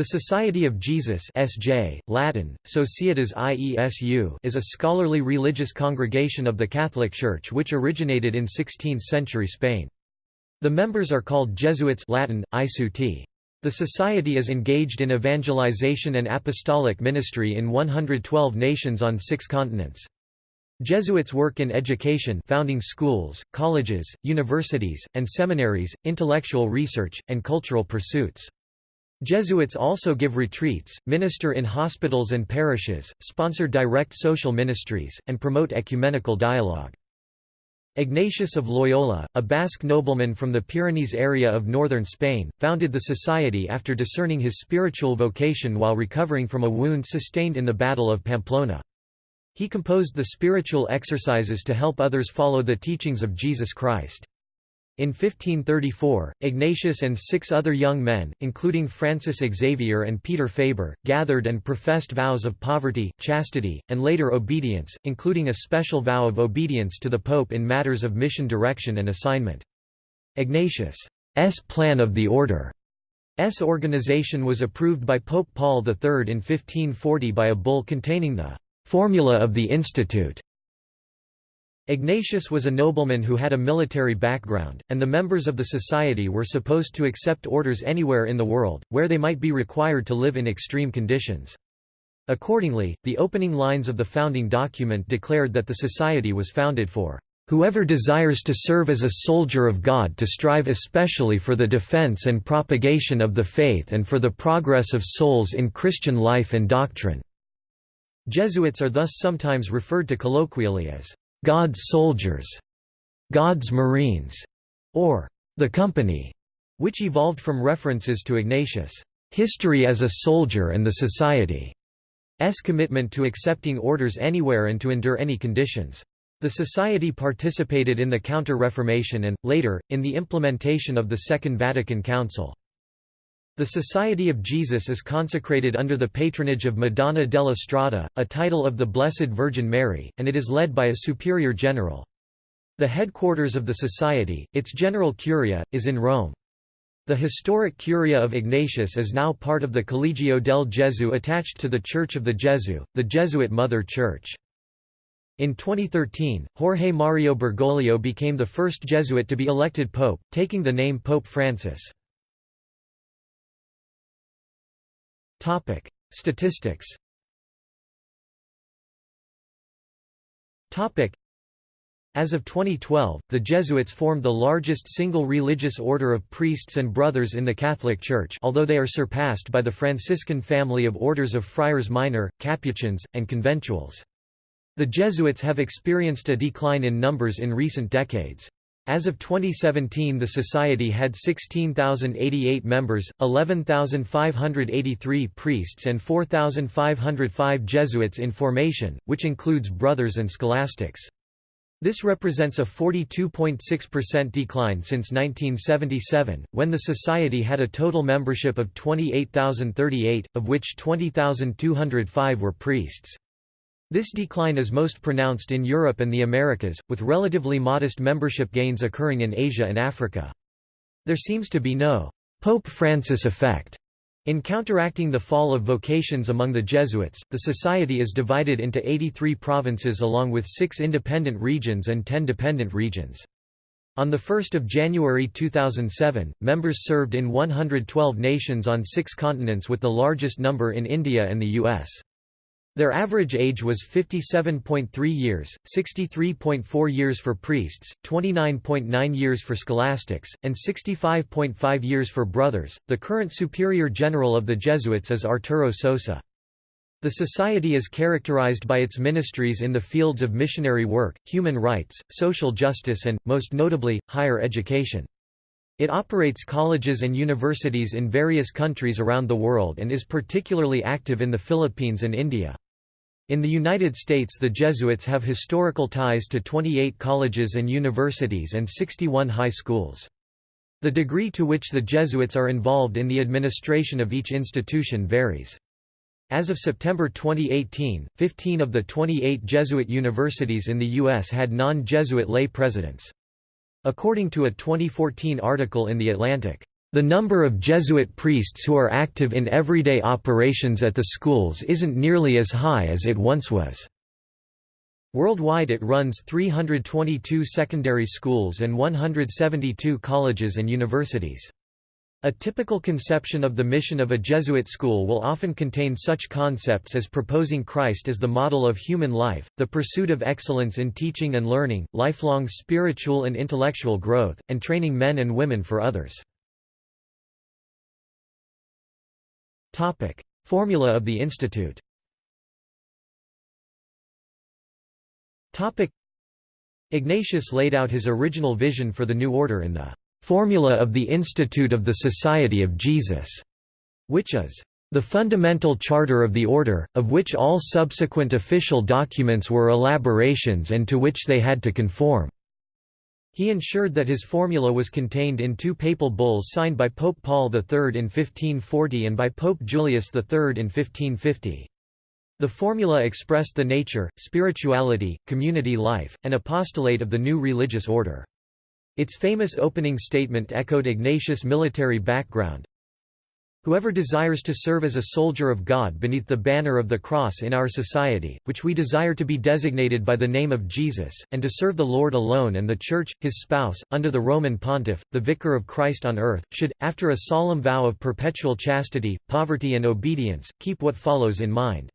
The Society of Jesus SJ, Latin, Societas Iesu is a scholarly religious congregation of the Catholic Church which originated in 16th-century Spain. The members are called Jesuits Latin, Isuti. The society is engaged in evangelization and apostolic ministry in 112 nations on six continents. Jesuits work in education founding schools, colleges, universities, and seminaries, intellectual research, and cultural pursuits. Jesuits also give retreats, minister in hospitals and parishes, sponsor direct social ministries, and promote ecumenical dialogue. Ignatius of Loyola, a Basque nobleman from the Pyrenees area of northern Spain, founded the society after discerning his spiritual vocation while recovering from a wound sustained in the Battle of Pamplona. He composed the spiritual exercises to help others follow the teachings of Jesus Christ. In 1534, Ignatius and six other young men, including Francis Xavier and Peter Faber, gathered and professed vows of poverty, chastity, and later obedience, including a special vow of obedience to the Pope in matters of mission direction and assignment. Ignatius' plan of the order's organization was approved by Pope Paul III in 1540 by a bull containing the «formula of the Institute» Ignatius was a nobleman who had a military background, and the members of the society were supposed to accept orders anywhere in the world, where they might be required to live in extreme conditions. Accordingly, the opening lines of the founding document declared that the society was founded for Whoever desires to serve as a soldier of God to strive especially for the defense and propagation of the faith and for the progress of souls in Christian life and doctrine." Jesuits are thus sometimes referred to colloquially as God's Soldiers, God's Marines, or the Company, which evolved from references to Ignatius' history as a soldier and the Society's commitment to accepting orders anywhere and to endure any conditions. The Society participated in the Counter-Reformation and, later, in the implementation of the Second Vatican Council. The Society of Jesus is consecrated under the patronage of Madonna della Strada, a title of the Blessed Virgin Mary, and it is led by a superior general. The headquarters of the Society, its general curia, is in Rome. The historic curia of Ignatius is now part of the Collegio del Gesù attached to the Church of the Gesù, the Jesuit Mother Church. In 2013, Jorge Mario Bergoglio became the first Jesuit to be elected pope, taking the name Pope Francis. Topic: Statistics. Topic: As of 2012, the Jesuits formed the largest single religious order of priests and brothers in the Catholic Church, although they are surpassed by the Franciscan family of orders of friars minor, Capuchins, and conventuals. The Jesuits have experienced a decline in numbers in recent decades. As of 2017 the Society had 16,088 members, 11,583 priests and 4,505 Jesuits in formation, which includes brothers and scholastics. This represents a 42.6% decline since 1977, when the Society had a total membership of 28,038, of which 20,205 were priests. This decline is most pronounced in Europe and the Americas, with relatively modest membership gains occurring in Asia and Africa. There seems to be no Pope Francis effect. In counteracting the fall of vocations among the Jesuits, the society is divided into 83 provinces along with six independent regions and 10 dependent regions. On 1 January 2007, members served in 112 nations on six continents with the largest number in India and the U.S. Their average age was 57.3 years, 63.4 years for priests, 29.9 years for scholastics, and 65.5 years for brothers. The current superior general of the Jesuits is Arturo Sosa. The society is characterized by its ministries in the fields of missionary work, human rights, social justice and, most notably, higher education. It operates colleges and universities in various countries around the world and is particularly active in the Philippines and India. In the United States the Jesuits have historical ties to 28 colleges and universities and 61 high schools. The degree to which the Jesuits are involved in the administration of each institution varies. As of September 2018, 15 of the 28 Jesuit universities in the U.S. had non-Jesuit lay presidents. According to a 2014 article in The Atlantic, The number of Jesuit priests who are active in everyday operations at the schools isn't nearly as high as it once was. Worldwide it runs 322 secondary schools and 172 colleges and universities. A typical conception of the mission of a Jesuit school will often contain such concepts as proposing Christ as the model of human life, the pursuit of excellence in teaching and learning, lifelong spiritual and intellectual growth, and training men and women for others. Formula of the Institute. Ignatius laid out his original vision for the new order in the Formula of the Institute of the Society of Jesus, which is the fundamental charter of the order, of which all subsequent official documents were elaborations and to which they had to conform. He ensured that his formula was contained in two papal bulls signed by Pope Paul III in 1540 and by Pope Julius III in 1550. The formula expressed the nature, spirituality, community life, and apostolate of the new religious order. Its famous opening statement echoed Ignatius' military background, Whoever desires to serve as a soldier of God beneath the banner of the cross in our society, which we desire to be designated by the name of Jesus, and to serve the Lord alone and the Church, his spouse, under the Roman pontiff, the vicar of Christ on earth, should, after a solemn vow of perpetual chastity, poverty and obedience, keep what follows in mind.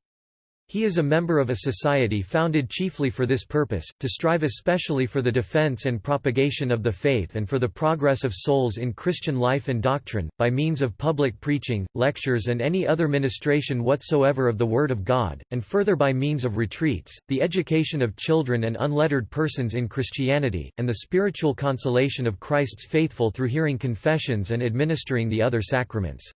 He is a member of a society founded chiefly for this purpose, to strive especially for the defense and propagation of the faith and for the progress of souls in Christian life and doctrine, by means of public preaching, lectures and any other ministration whatsoever of the Word of God, and further by means of retreats, the education of children and unlettered persons in Christianity, and the spiritual consolation of Christ's faithful through hearing confessions and administering the other sacraments.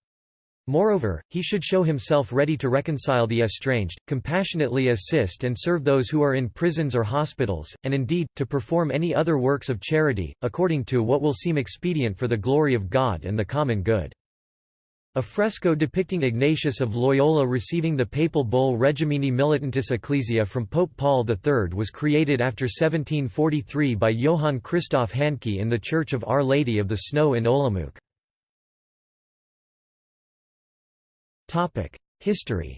Moreover, he should show himself ready to reconcile the estranged, compassionately assist and serve those who are in prisons or hospitals, and indeed, to perform any other works of charity, according to what will seem expedient for the glory of God and the common good. A fresco depicting Ignatius of Loyola receiving the papal bull Regimini Militantis Ecclesia from Pope Paul III was created after 1743 by Johann Christoph Hancke in the Church of Our Lady of the Snow in Olomouc. Topic: History.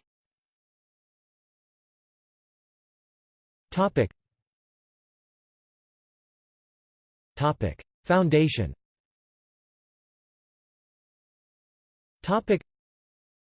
Topic. Topic: Foundation. Topic: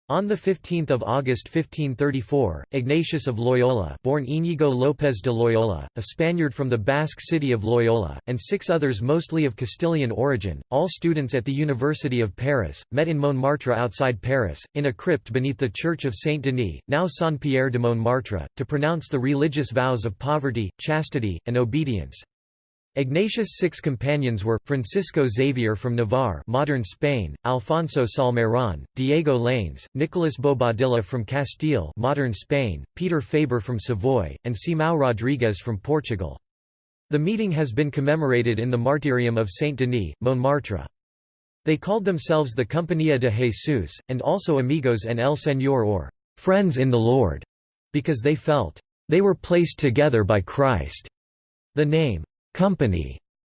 on 15 August 1534, Ignatius of Loyola born Íñigo López de Loyola, a Spaniard from the Basque city of Loyola, and six others mostly of Castilian origin, all students at the University of Paris, met in Montmartre outside Paris, in a crypt beneath the Church of Saint-Denis, now Saint-Pierre de Montmartre, to pronounce the religious vows of poverty, chastity, and obedience. Ignatius' six companions were, Francisco Xavier from Navarre modern Spain, Alfonso Salmeron, Diego Laínez, Nicolas Bobadilla from Castile modern Spain, Peter Faber from Savoy, and Simão Rodrigues from Portugal. The meeting has been commemorated in the Martyrium of Saint-Denis, Montmartre. They called themselves the Compañía de Jesus, and also Amigos en el Señor or friends in the Lord, because they felt they were placed together by Christ. The name company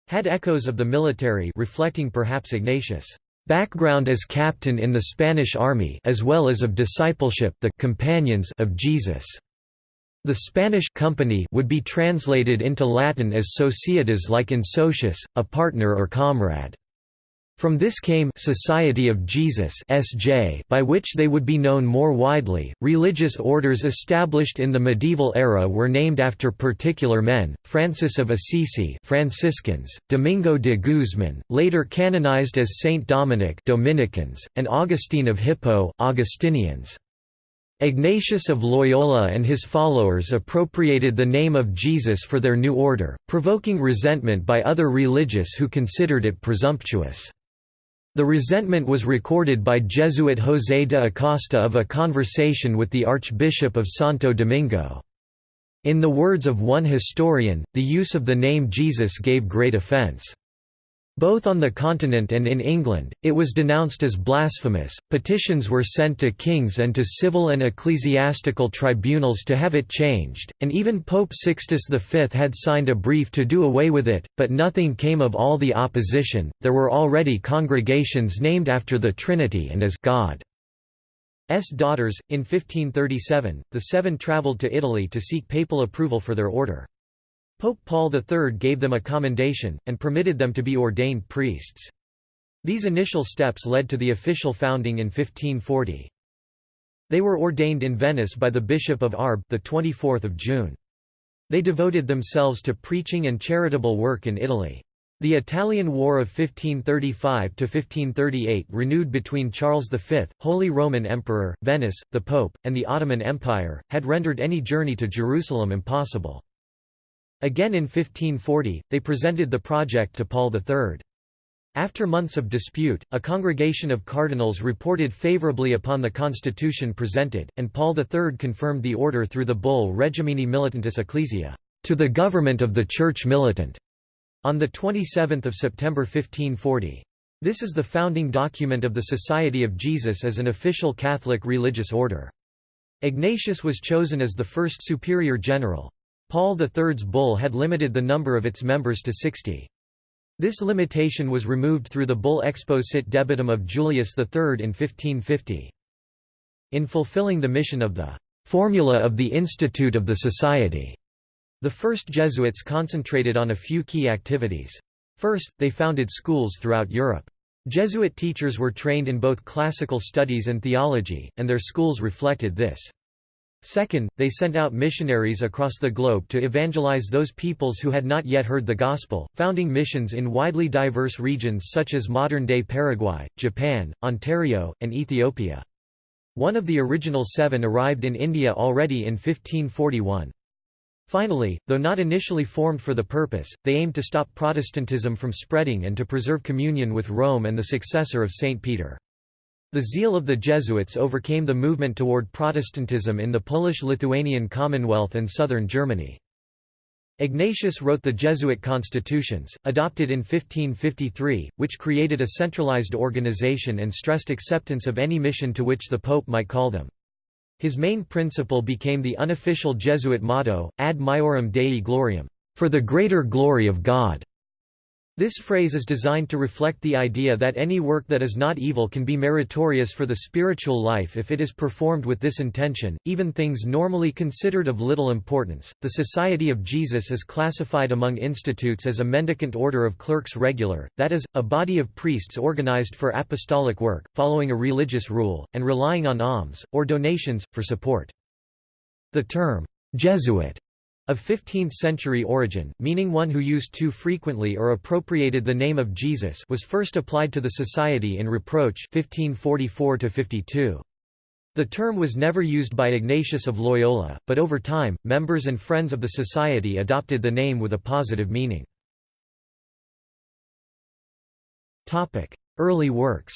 had echoes of the military reflecting perhaps Ignatius' background as captain in the Spanish army as well as of discipleship the companions of Jesus. The Spanish company would be translated into Latin as societas like in socius, a partner or comrade. From this came Society of Jesus (SJ), by which they would be known more widely. Religious orders established in the medieval era were named after particular men: Francis of Assisi (Franciscans), Domingo de Guzman, later canonized as Saint Dominic (Dominicans), and Augustine of Hippo (Augustinians). Ignatius of Loyola and his followers appropriated the name of Jesus for their new order, provoking resentment by other religious who considered it presumptuous. The resentment was recorded by Jesuit José de Acosta of a conversation with the Archbishop of Santo Domingo. In the words of one historian, the use of the name Jesus gave great offense. Both on the continent and in England, it was denounced as blasphemous. Petitions were sent to kings and to civil and ecclesiastical tribunals to have it changed, and even Pope Sixtus V had signed a brief to do away with it, but nothing came of all the opposition. There were already congregations named after the Trinity and as God. S daughters. In 1537, the seven travelled to Italy to seek papal approval for their order. Pope Paul III gave them a commendation, and permitted them to be ordained priests. These initial steps led to the official founding in 1540. They were ordained in Venice by the Bishop of Arb, 24 June. They devoted themselves to preaching and charitable work in Italy. The Italian War of 1535–1538 renewed between Charles V, Holy Roman Emperor, Venice, the Pope, and the Ottoman Empire, had rendered any journey to Jerusalem impossible. Again in 1540, they presented the project to Paul III. After months of dispute, a congregation of cardinals reported favorably upon the constitution presented, and Paul III confirmed the order through the bull Regimini Militantis Ecclesia, to the government of the Church Militant, on 27 September 1540. This is the founding document of the Society of Jesus as an official Catholic religious order. Ignatius was chosen as the first superior general. Paul III's bull had limited the number of its members to 60. This limitation was removed through the bull Exposcit Debitum of Julius III in 1550. In fulfilling the mission of the formula of the Institute of the Society, the first Jesuits concentrated on a few key activities. First, they founded schools throughout Europe. Jesuit teachers were trained in both classical studies and theology, and their schools reflected this. Second, they sent out missionaries across the globe to evangelize those peoples who had not yet heard the gospel, founding missions in widely diverse regions such as modern-day Paraguay, Japan, Ontario, and Ethiopia. One of the original seven arrived in India already in 1541. Finally, though not initially formed for the purpose, they aimed to stop Protestantism from spreading and to preserve communion with Rome and the successor of St. Peter. The zeal of the Jesuits overcame the movement toward Protestantism in the Polish-Lithuanian Commonwealth and southern Germany. Ignatius wrote the Jesuit constitutions, adopted in 1553, which created a centralized organization and stressed acceptance of any mission to which the Pope might call them. His main principle became the unofficial Jesuit motto, ad maiorem Dei gloriam, for the greater glory of God. This phrase is designed to reflect the idea that any work that is not evil can be meritorious for the spiritual life if it is performed with this intention, even things normally considered of little importance. The Society of Jesus is classified among institutes as a mendicant order of clerks regular, that is, a body of priests organized for apostolic work, following a religious rule, and relying on alms, or donations, for support. The term, Jesuit of 15th-century origin, meaning one who used too frequently or appropriated the name of Jesus was first applied to the society in Reproach 1544 -52. The term was never used by Ignatius of Loyola, but over time, members and friends of the society adopted the name with a positive meaning. Early works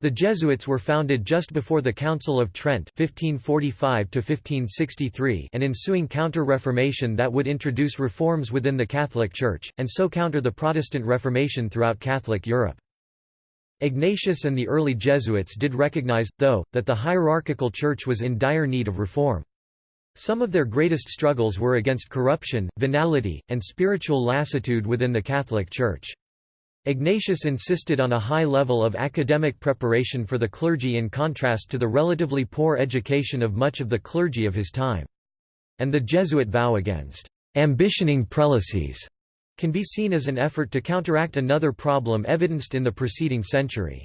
the Jesuits were founded just before the Council of Trent 1545 and ensuing Counter-Reformation that would introduce reforms within the Catholic Church, and so counter the Protestant Reformation throughout Catholic Europe. Ignatius and the early Jesuits did recognize, though, that the hierarchical church was in dire need of reform. Some of their greatest struggles were against corruption, venality, and spiritual lassitude within the Catholic Church. Ignatius insisted on a high level of academic preparation for the clergy in contrast to the relatively poor education of much of the clergy of his time. And the Jesuit vow against ambitioning prelacies can be seen as an effort to counteract another problem evidenced in the preceding century.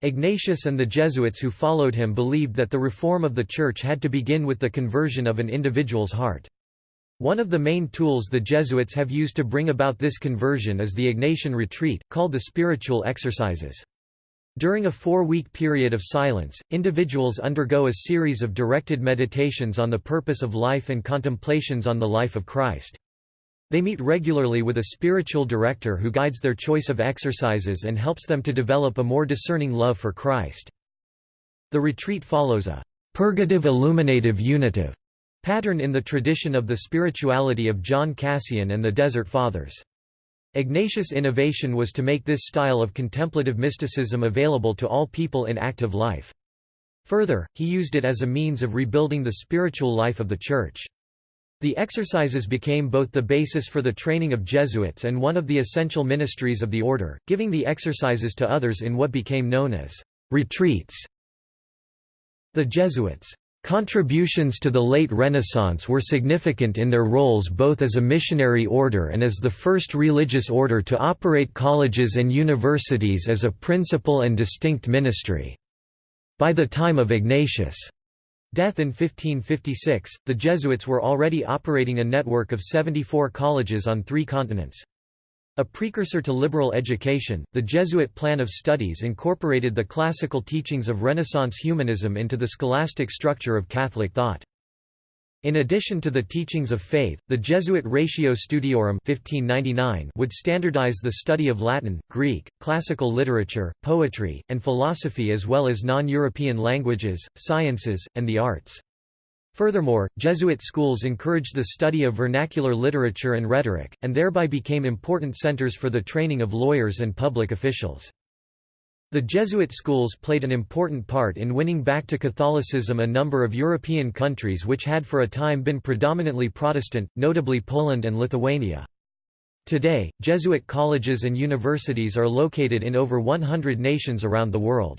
Ignatius and the Jesuits who followed him believed that the reform of the Church had to begin with the conversion of an individual's heart. One of the main tools the Jesuits have used to bring about this conversion is the Ignatian retreat, called the spiritual exercises. During a four-week period of silence, individuals undergo a series of directed meditations on the purpose of life and contemplations on the life of Christ. They meet regularly with a spiritual director who guides their choice of exercises and helps them to develop a more discerning love for Christ. The retreat follows a purgative illuminative unitive pattern in the tradition of the spirituality of John Cassian and the Desert Fathers. Ignatius' innovation was to make this style of contemplative mysticism available to all people in active life. Further, he used it as a means of rebuilding the spiritual life of the Church. The exercises became both the basis for the training of Jesuits and one of the essential ministries of the order, giving the exercises to others in what became known as retreats. The Jesuits' contributions to the late Renaissance were significant in their roles both as a missionary order and as the first religious order to operate colleges and universities as a principal and distinct ministry. By the time of Ignatius' death in 1556, the Jesuits were already operating a network of 74 colleges on three continents. A precursor to liberal education, the Jesuit plan of studies incorporated the classical teachings of Renaissance humanism into the scholastic structure of Catholic thought. In addition to the teachings of faith, the Jesuit Ratio Studiorum 1599 would standardize the study of Latin, Greek, classical literature, poetry, and philosophy as well as non-European languages, sciences, and the arts. Furthermore, Jesuit schools encouraged the study of vernacular literature and rhetoric, and thereby became important centers for the training of lawyers and public officials. The Jesuit schools played an important part in winning back to Catholicism a number of European countries which had for a time been predominantly Protestant, notably Poland and Lithuania. Today, Jesuit colleges and universities are located in over 100 nations around the world.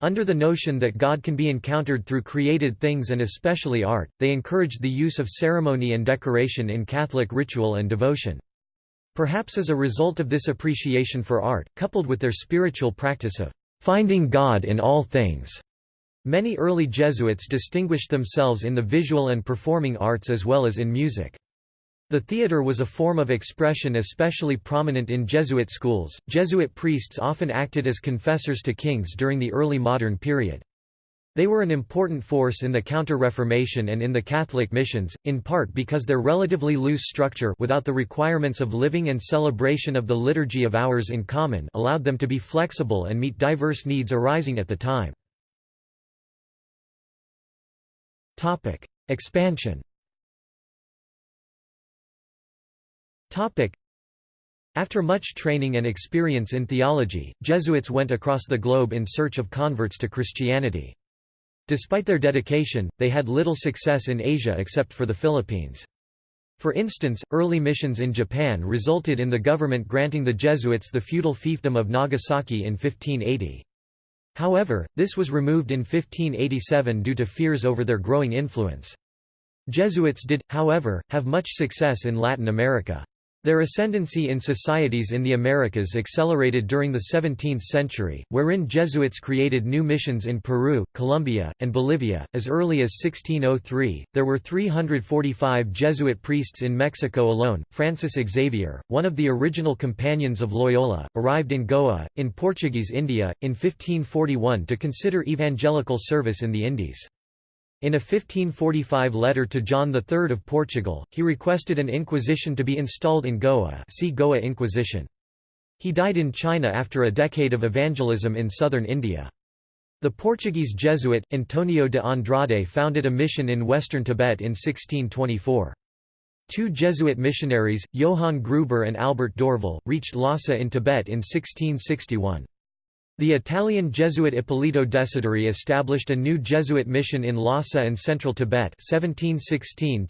Under the notion that God can be encountered through created things and especially art, they encouraged the use of ceremony and decoration in Catholic ritual and devotion. Perhaps as a result of this appreciation for art, coupled with their spiritual practice of finding God in all things, many early Jesuits distinguished themselves in the visual and performing arts as well as in music. The theatre was a form of expression especially prominent in Jesuit schools. Jesuit priests often acted as confessors to kings during the early modern period. They were an important force in the Counter-Reformation and in the Catholic missions, in part because their relatively loose structure without the requirements of living and celebration of the Liturgy of Hours in common allowed them to be flexible and meet diverse needs arising at the time. Expansion After much training and experience in theology, Jesuits went across the globe in search of converts to Christianity. Despite their dedication, they had little success in Asia except for the Philippines. For instance, early missions in Japan resulted in the government granting the Jesuits the feudal fiefdom of Nagasaki in 1580. However, this was removed in 1587 due to fears over their growing influence. Jesuits did, however, have much success in Latin America. Their ascendancy in societies in the Americas accelerated during the 17th century, wherein Jesuits created new missions in Peru, Colombia, and Bolivia. As early as 1603, there were 345 Jesuit priests in Mexico alone. Francis Xavier, one of the original companions of Loyola, arrived in Goa, in Portuguese India, in 1541 to consider evangelical service in the Indies. In a 1545 letter to John III of Portugal, he requested an inquisition to be installed in Goa see Goa Inquisition. He died in China after a decade of evangelism in southern India. The Portuguese Jesuit, Antonio de Andrade founded a mission in western Tibet in 1624. Two Jesuit missionaries, Johann Grueber and Albert Dorville, reached Lhasa in Tibet in 1661. The Italian Jesuit Ippolito Desideri established a new Jesuit mission in Lhasa and central Tibet 1716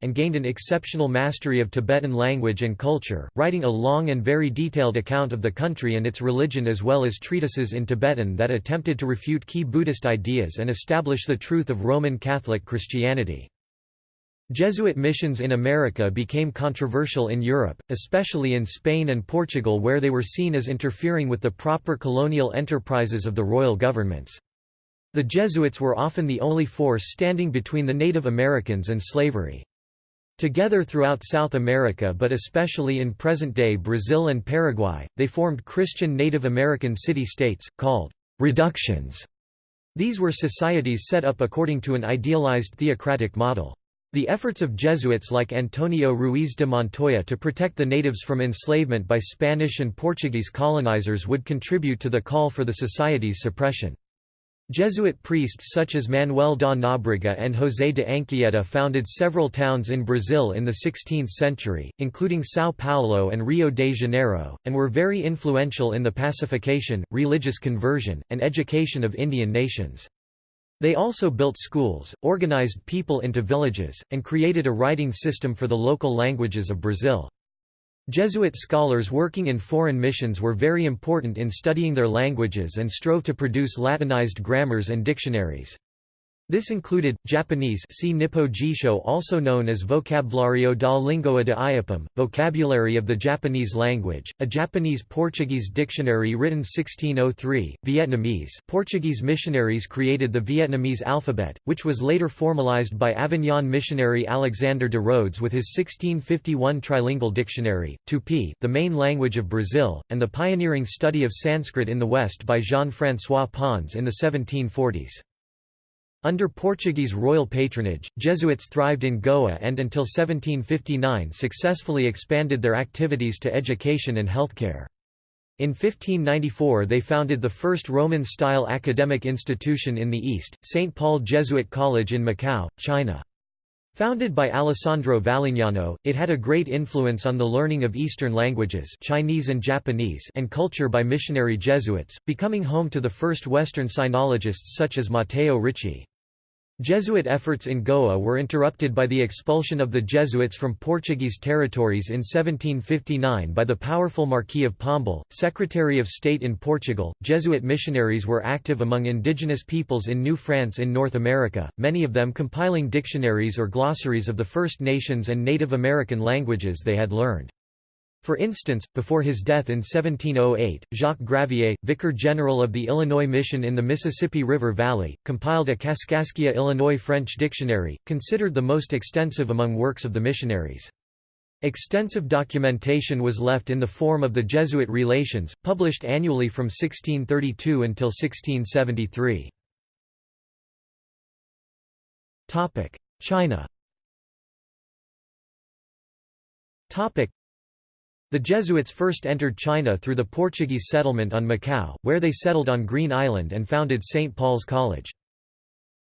and gained an exceptional mastery of Tibetan language and culture, writing a long and very detailed account of the country and its religion as well as treatises in Tibetan that attempted to refute key Buddhist ideas and establish the truth of Roman Catholic Christianity. Jesuit missions in America became controversial in Europe, especially in Spain and Portugal where they were seen as interfering with the proper colonial enterprises of the royal governments. The Jesuits were often the only force standing between the Native Americans and slavery. Together throughout South America but especially in present-day Brazil and Paraguay, they formed Christian Native American city-states, called «reductions». These were societies set up according to an idealized theocratic model. The efforts of Jesuits like Antonio Ruiz de Montoya to protect the natives from enslavement by Spanish and Portuguese colonizers would contribute to the call for the society's suppression. Jesuit priests such as Manuel da Nóbrega and José de Anchieta founded several towns in Brazil in the 16th century, including São Paulo and Rio de Janeiro, and were very influential in the pacification, religious conversion, and education of Indian nations. They also built schools, organized people into villages, and created a writing system for the local languages of Brazil. Jesuit scholars working in foreign missions were very important in studying their languages and strove to produce Latinized grammars and dictionaries. This included, Japanese see Nippo Jisho also known as Vocabulario da Língua de Iapam, Vocabulary of the Japanese Language, a Japanese-Portuguese dictionary written 1603, Vietnamese Portuguese missionaries created the Vietnamese alphabet, which was later formalized by Avignon missionary Alexander de Rhodes with his 1651 trilingual dictionary, Tupi the main language of Brazil, and the pioneering study of Sanskrit in the West by Jean-François Pons in the 1740s. Under Portuguese royal patronage, Jesuits thrived in Goa and until 1759 successfully expanded their activities to education and healthcare. In 1594 they founded the first Roman-style academic institution in the East, St. Paul Jesuit College in Macau, China. Founded by Alessandro Valignano, it had a great influence on the learning of Eastern languages Chinese and, Japanese and culture by missionary Jesuits, becoming home to the first Western sinologists such as Matteo Ricci. Jesuit efforts in Goa were interrupted by the expulsion of the Jesuits from Portuguese territories in 1759 by the powerful Marquis of Pombal, Secretary of State in Portugal. Jesuit missionaries were active among indigenous peoples in New France in North America, many of them compiling dictionaries or glossaries of the First Nations and Native American languages they had learned. For instance, before his death in 1708, Jacques Gravier, Vicar General of the Illinois Mission in the Mississippi River Valley, compiled a Kaskaskia Illinois French dictionary, considered the most extensive among works of the missionaries. Extensive documentation was left in the form of the Jesuit Relations, published annually from 1632 until 1673. China the Jesuits first entered China through the Portuguese settlement on Macau, where they settled on Green Island and founded St. Paul's College.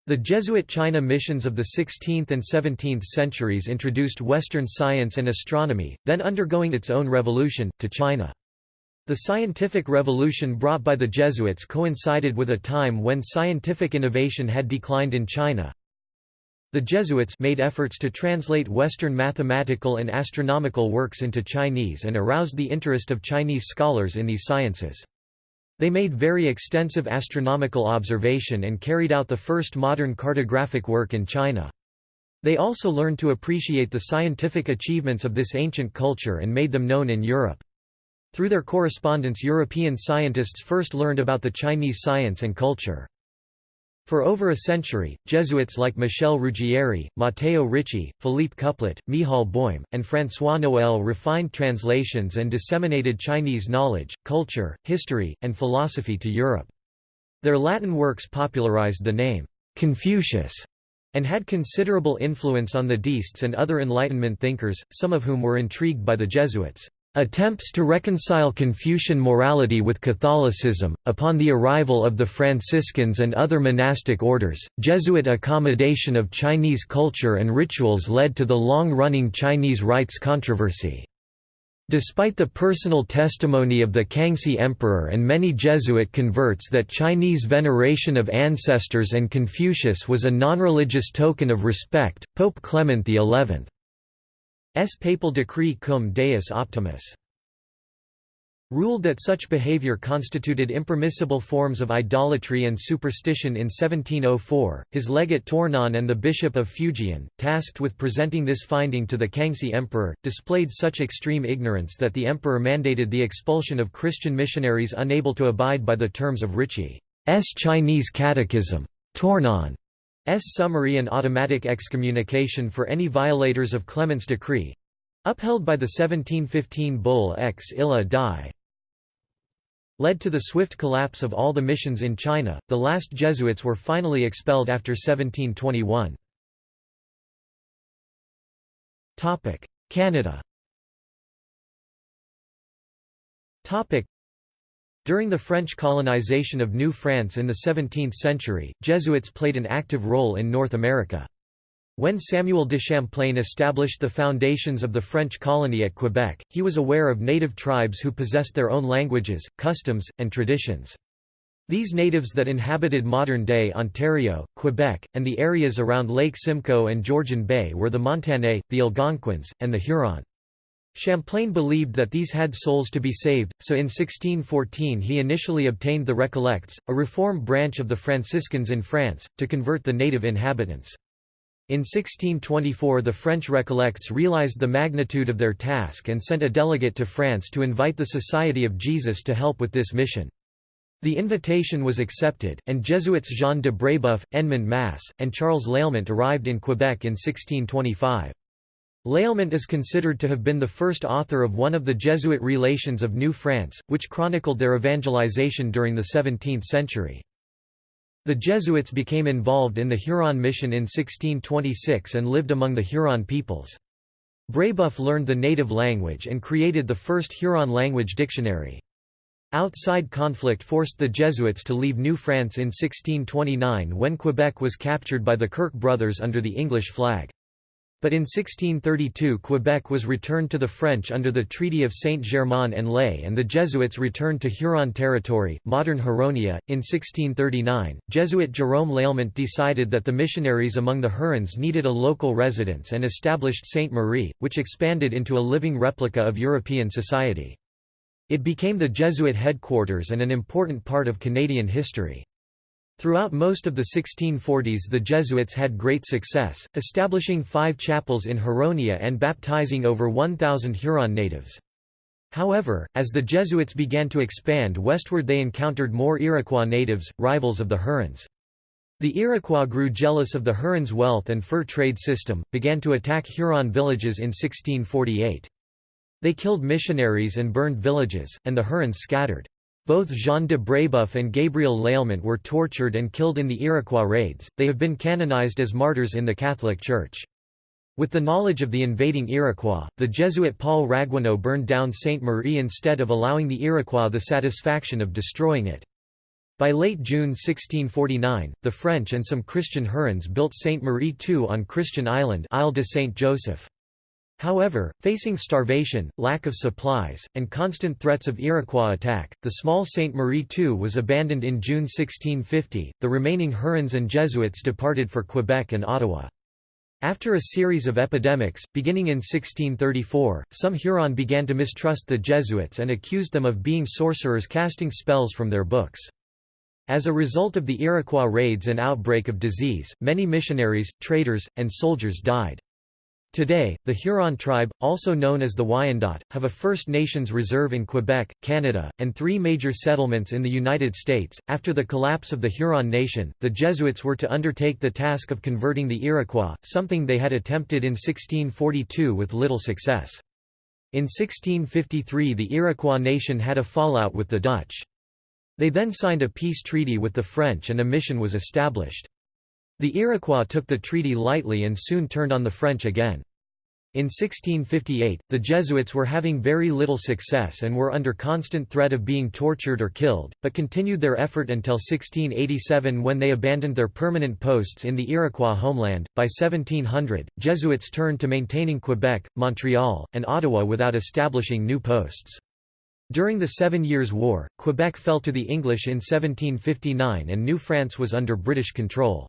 The Jesuit China missions of the 16th and 17th centuries introduced Western science and astronomy, then undergoing its own revolution, to China. The scientific revolution brought by the Jesuits coincided with a time when scientific innovation had declined in China, the Jesuits made efforts to translate Western mathematical and astronomical works into Chinese and aroused the interest of Chinese scholars in these sciences. They made very extensive astronomical observation and carried out the first modern cartographic work in China. They also learned to appreciate the scientific achievements of this ancient culture and made them known in Europe. Through their correspondence European scientists first learned about the Chinese science and culture. For over a century, Jesuits like Michel Ruggieri, Matteo Ricci, Philippe Couplet, Michał Boym, and François Noël refined translations and disseminated Chinese knowledge, culture, history, and philosophy to Europe. Their Latin works popularized the name, Confucius, and had considerable influence on the deists and other Enlightenment thinkers, some of whom were intrigued by the Jesuits. Attempts to reconcile Confucian morality with Catholicism. Upon the arrival of the Franciscans and other monastic orders, Jesuit accommodation of Chinese culture and rituals led to the long running Chinese rites controversy. Despite the personal testimony of the Kangxi Emperor and many Jesuit converts that Chinese veneration of ancestors and Confucius was a non-religious token of respect, Pope Clement XI S papal decree cum deus optimus ruled that such behavior constituted impermissible forms of idolatry and superstition in 1704. His legate Tournon and the Bishop of Fujian, tasked with presenting this finding to the Kangxi Emperor, displayed such extreme ignorance that the emperor mandated the expulsion of Christian missionaries unable to abide by the terms of Ricci's Chinese Catechism. Tournon summary and automatic excommunication for any violators of Clement's decree upheld by the 1715 bull ex illa die led to the swift collapse of all the missions in China. The last Jesuits were finally expelled after 1721. Topic: Canada. During the French colonization of New France in the 17th century, Jesuits played an active role in North America. When Samuel de Champlain established the foundations of the French colony at Quebec, he was aware of native tribes who possessed their own languages, customs, and traditions. These natives that inhabited modern-day Ontario, Quebec, and the areas around Lake Simcoe and Georgian Bay were the Montagnais, the Algonquins, and the Huron. Champlain believed that these had souls to be saved, so in 1614 he initially obtained the Recollects, a reform branch of the Franciscans in France, to convert the native inhabitants. In 1624 the French Recollects realized the magnitude of their task and sent a delegate to France to invite the Society of Jesus to help with this mission. The invitation was accepted, and Jesuits Jean de Brébeuf, Edmond Masse, and Charles Lalemant arrived in Quebec in 1625. Lalemant is considered to have been the first author of one of the Jesuit Relations of New France, which chronicled their evangelization during the 17th century. The Jesuits became involved in the Huron mission in 1626 and lived among the Huron peoples. Brébeuf learned the native language and created the first Huron language dictionary. Outside conflict forced the Jesuits to leave New France in 1629 when Quebec was captured by the Kirk brothers under the English flag. But in 1632 Quebec was returned to the French under the Treaty of Saint-Germain-en-Laye and the Jesuits returned to Huron territory, modern Huronia. In 1639, Jesuit Jerome Lalemant decided that the missionaries among the Hurons needed a local residence and established Sainte Marie, which expanded into a living replica of European society. It became the Jesuit headquarters and an important part of Canadian history. Throughout most of the 1640s the Jesuits had great success, establishing five chapels in Huronia and baptizing over 1,000 Huron natives. However, as the Jesuits began to expand westward they encountered more Iroquois natives, rivals of the Hurons. The Iroquois grew jealous of the Hurons' wealth and fur trade system, began to attack Huron villages in 1648. They killed missionaries and burned villages, and the Hurons scattered. Both Jean de Brébeuf and Gabriel Lalemant were tortured and killed in the Iroquois raids, they have been canonized as martyrs in the Catholic Church. With the knowledge of the invading Iroquois, the Jesuit Paul Ragueneau burned down Sainte Marie instead of allowing the Iroquois the satisfaction of destroying it. By late June 1649, the French and some Christian Hurons built Sainte Marie II on Christian Island Isle de Saint Joseph. However, facing starvation, lack of supplies, and constant threats of Iroquois attack, the small Sainte Marie II was abandoned in June 1650. The remaining Hurons and Jesuits departed for Quebec and Ottawa. After a series of epidemics, beginning in 1634, some Huron began to mistrust the Jesuits and accused them of being sorcerers casting spells from their books. As a result of the Iroquois raids and outbreak of disease, many missionaries, traders, and soldiers died. Today, the Huron tribe, also known as the Wyandot, have a First Nations reserve in Quebec, Canada, and three major settlements in the United States. After the collapse of the Huron nation, the Jesuits were to undertake the task of converting the Iroquois, something they had attempted in 1642 with little success. In 1653 the Iroquois nation had a fallout with the Dutch. They then signed a peace treaty with the French and a mission was established. The Iroquois took the treaty lightly and soon turned on the French again. In 1658, the Jesuits were having very little success and were under constant threat of being tortured or killed, but continued their effort until 1687 when they abandoned their permanent posts in the Iroquois homeland. By 1700, Jesuits turned to maintaining Quebec, Montreal, and Ottawa without establishing new posts. During the Seven Years' War, Quebec fell to the English in 1759 and New France was under British control.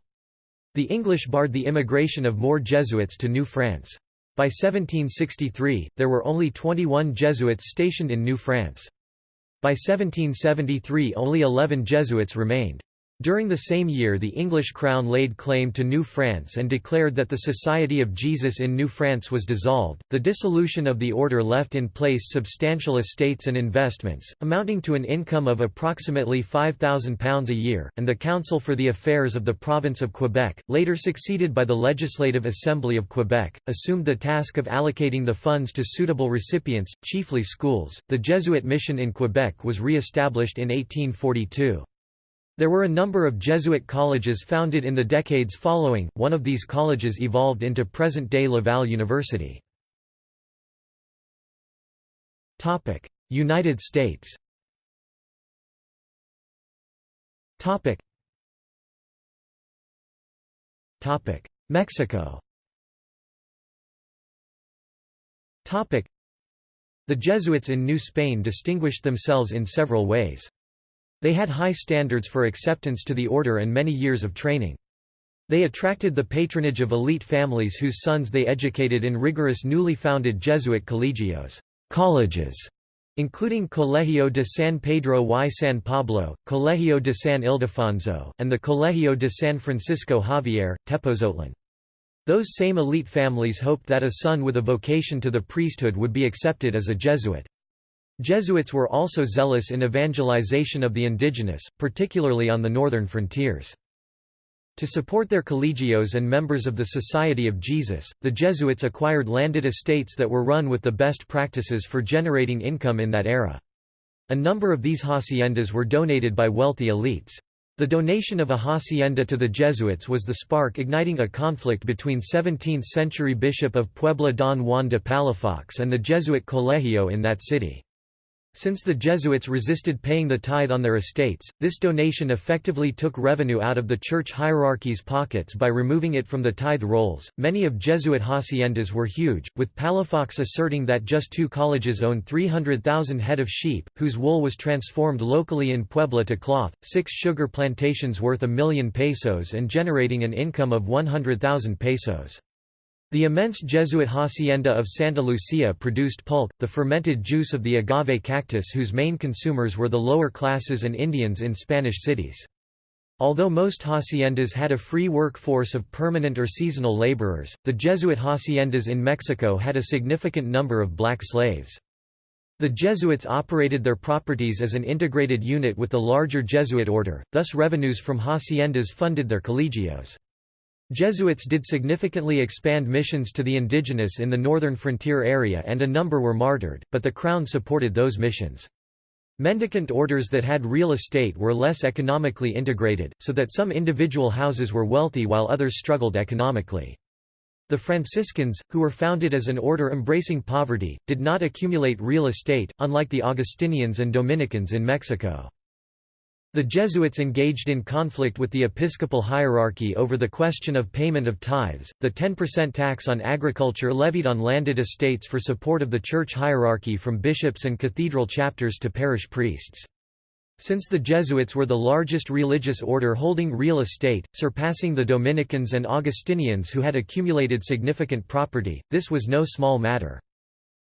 The English barred the immigration of more Jesuits to New France. By 1763, there were only 21 Jesuits stationed in New France. By 1773 only 11 Jesuits remained. During the same year the English crown laid claim to New France and declared that the Society of Jesus in New France was dissolved. The dissolution of the order left in place substantial estates and investments, amounting to an income of approximately £5,000 a year, and the Council for the Affairs of the Province of Quebec, later succeeded by the Legislative Assembly of Quebec, assumed the task of allocating the funds to suitable recipients, chiefly schools. The Jesuit mission in Quebec was re established in 1842. There were a number of Jesuit colleges founded in the decades following, one of these colleges evolved into present-day Laval University. United States Mexico The Jesuits in New Spain distinguished themselves in several ways. They had high standards for acceptance to the order and many years of training. They attracted the patronage of elite families whose sons they educated in rigorous newly founded Jesuit colegios colleges, including Colegio de San Pedro y San Pablo, Colegio de San Ildefonso, and the Colegio de San Francisco Javier, Tepotzotlán. Those same elite families hoped that a son with a vocation to the priesthood would be accepted as a Jesuit. Jesuits were also zealous in evangelization of the indigenous, particularly on the northern frontiers. To support their collegios and members of the Society of Jesus, the Jesuits acquired landed estates that were run with the best practices for generating income in that era. A number of these haciendas were donated by wealthy elites. The donation of a hacienda to the Jesuits was the spark igniting a conflict between 17th-century Bishop of Puebla Don Juan de Palafox and the Jesuit Colegio in that city. Since the Jesuits resisted paying the tithe on their estates, this donation effectively took revenue out of the church hierarchy's pockets by removing it from the tithe rolls. Many of Jesuit haciendas were huge, with Palafox asserting that just two colleges owned 300,000 head of sheep, whose wool was transformed locally in Puebla to cloth, six sugar plantations worth a million pesos and generating an income of 100,000 pesos. The immense Jesuit hacienda of Santa Lucia produced pulque, the fermented juice of the agave cactus whose main consumers were the lower classes and Indians in Spanish cities. Although most haciendas had a free workforce of permanent or seasonal laborers, the Jesuit haciendas in Mexico had a significant number of black slaves. The Jesuits operated their properties as an integrated unit with the larger Jesuit order, thus revenues from haciendas funded their colegios. Jesuits did significantly expand missions to the indigenous in the northern frontier area and a number were martyred, but the Crown supported those missions. Mendicant orders that had real estate were less economically integrated, so that some individual houses were wealthy while others struggled economically. The Franciscans, who were founded as an order embracing poverty, did not accumulate real estate, unlike the Augustinians and Dominicans in Mexico. The Jesuits engaged in conflict with the episcopal hierarchy over the question of payment of tithes, the 10% tax on agriculture levied on landed estates for support of the church hierarchy from bishops and cathedral chapters to parish priests. Since the Jesuits were the largest religious order holding real estate, surpassing the Dominicans and Augustinians who had accumulated significant property, this was no small matter.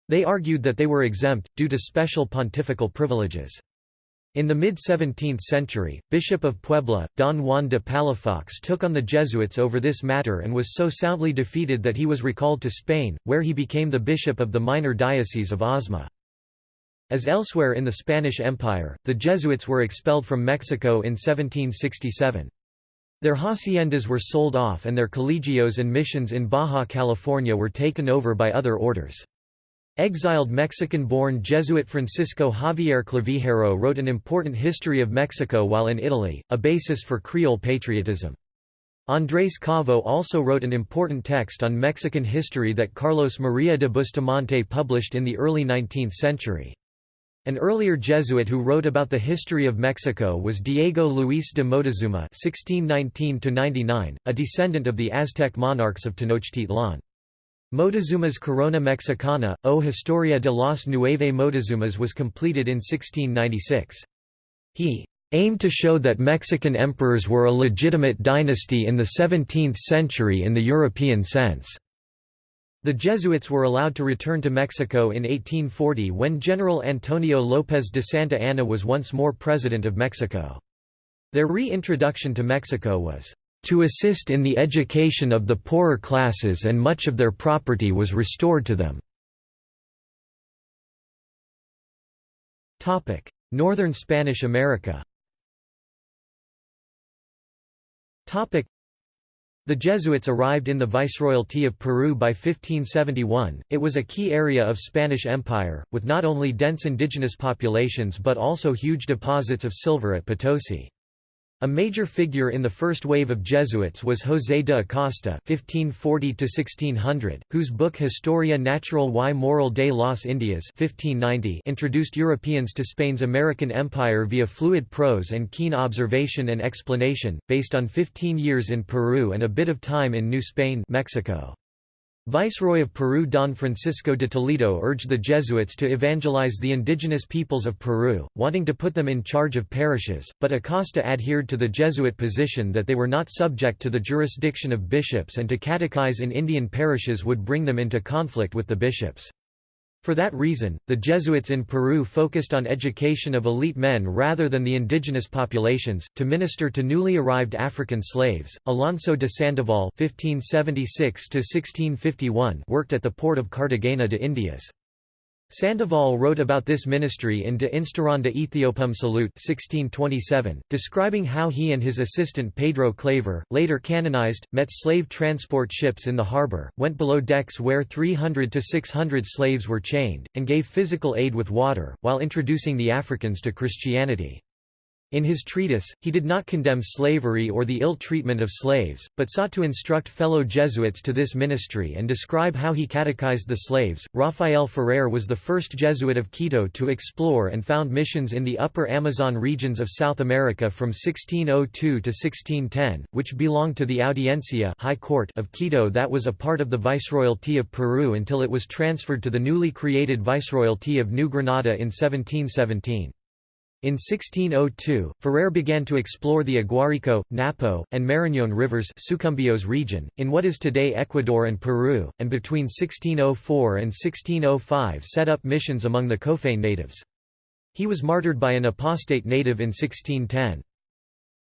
They argued that they were exempt, due to special pontifical privileges. In the mid-17th century, Bishop of Puebla, Don Juan de Palafox took on the Jesuits over this matter and was so soundly defeated that he was recalled to Spain, where he became the bishop of the minor diocese of Osma. As elsewhere in the Spanish Empire, the Jesuits were expelled from Mexico in 1767. Their haciendas were sold off and their colegios and missions in Baja California were taken over by other orders. Exiled Mexican-born Jesuit Francisco Javier Clavijero wrote an important history of Mexico while in Italy, a basis for Creole patriotism. Andrés Cavo also wrote an important text on Mexican history that Carlos María de Bustamante published in the early 19th century. An earlier Jesuit who wrote about the history of Mexico was Diego Luis de Moctezuma (1619–99), a descendant of the Aztec monarchs of Tenochtitlan. Moctezuma's Corona Mexicana, o Historia de los Nueve Moctezumas was completed in 1696. He aimed to show that Mexican emperors were a legitimate dynasty in the 17th century in the European sense. The Jesuits were allowed to return to Mexico in 1840 when General Antonio López de Santa Anna was once more president of Mexico. Their reintroduction to Mexico was to assist in the education of the poorer classes and much of their property was restored to them. Northern Spanish America the Jesuits arrived in the Viceroyalty of Peru by 1571. It was a key area of Spanish Empire, with not only dense indigenous populations but also huge deposits of silver at Potosi. A major figure in the first wave of Jesuits was José de Acosta (1540–1600), whose book Historia Natural y Moral de las Indias (1590) introduced Europeans to Spain's American empire via fluid prose and keen observation and explanation, based on 15 years in Peru and a bit of time in New Spain, Mexico. Viceroy of Peru Don Francisco de Toledo urged the Jesuits to evangelize the indigenous peoples of Peru, wanting to put them in charge of parishes, but Acosta adhered to the Jesuit position that they were not subject to the jurisdiction of bishops and to catechize in Indian parishes would bring them into conflict with the bishops. For that reason, the Jesuits in Peru focused on education of elite men rather than the indigenous populations. To minister to newly arrived African slaves, Alonso de Sandoval (1576–1651) worked at the port of Cartagena de Indias. Sandoval wrote about this ministry in De Instauranda Ethiopum Salute 1627, describing how he and his assistant Pedro Claver, later canonized, met slave transport ships in the harbor, went below decks where 300 to 600 slaves were chained, and gave physical aid with water, while introducing the Africans to Christianity. In his treatise, he did not condemn slavery or the ill treatment of slaves, but sought to instruct fellow Jesuits to this ministry and describe how he catechized the slaves. Rafael Ferrer was the first Jesuit of Quito to explore and found missions in the upper Amazon regions of South America from 1602 to 1610, which belonged to the Audiencia High Court of Quito that was a part of the Viceroyalty of Peru until it was transferred to the newly created Viceroyalty of New Granada in 1717. In 1602, Ferrer began to explore the Aguarico, Napo, and Marañón rivers Sucumbíos region, in what is today Ecuador and Peru, and between 1604 and 1605 set up missions among the Kofane natives. He was martyred by an apostate native in 1610.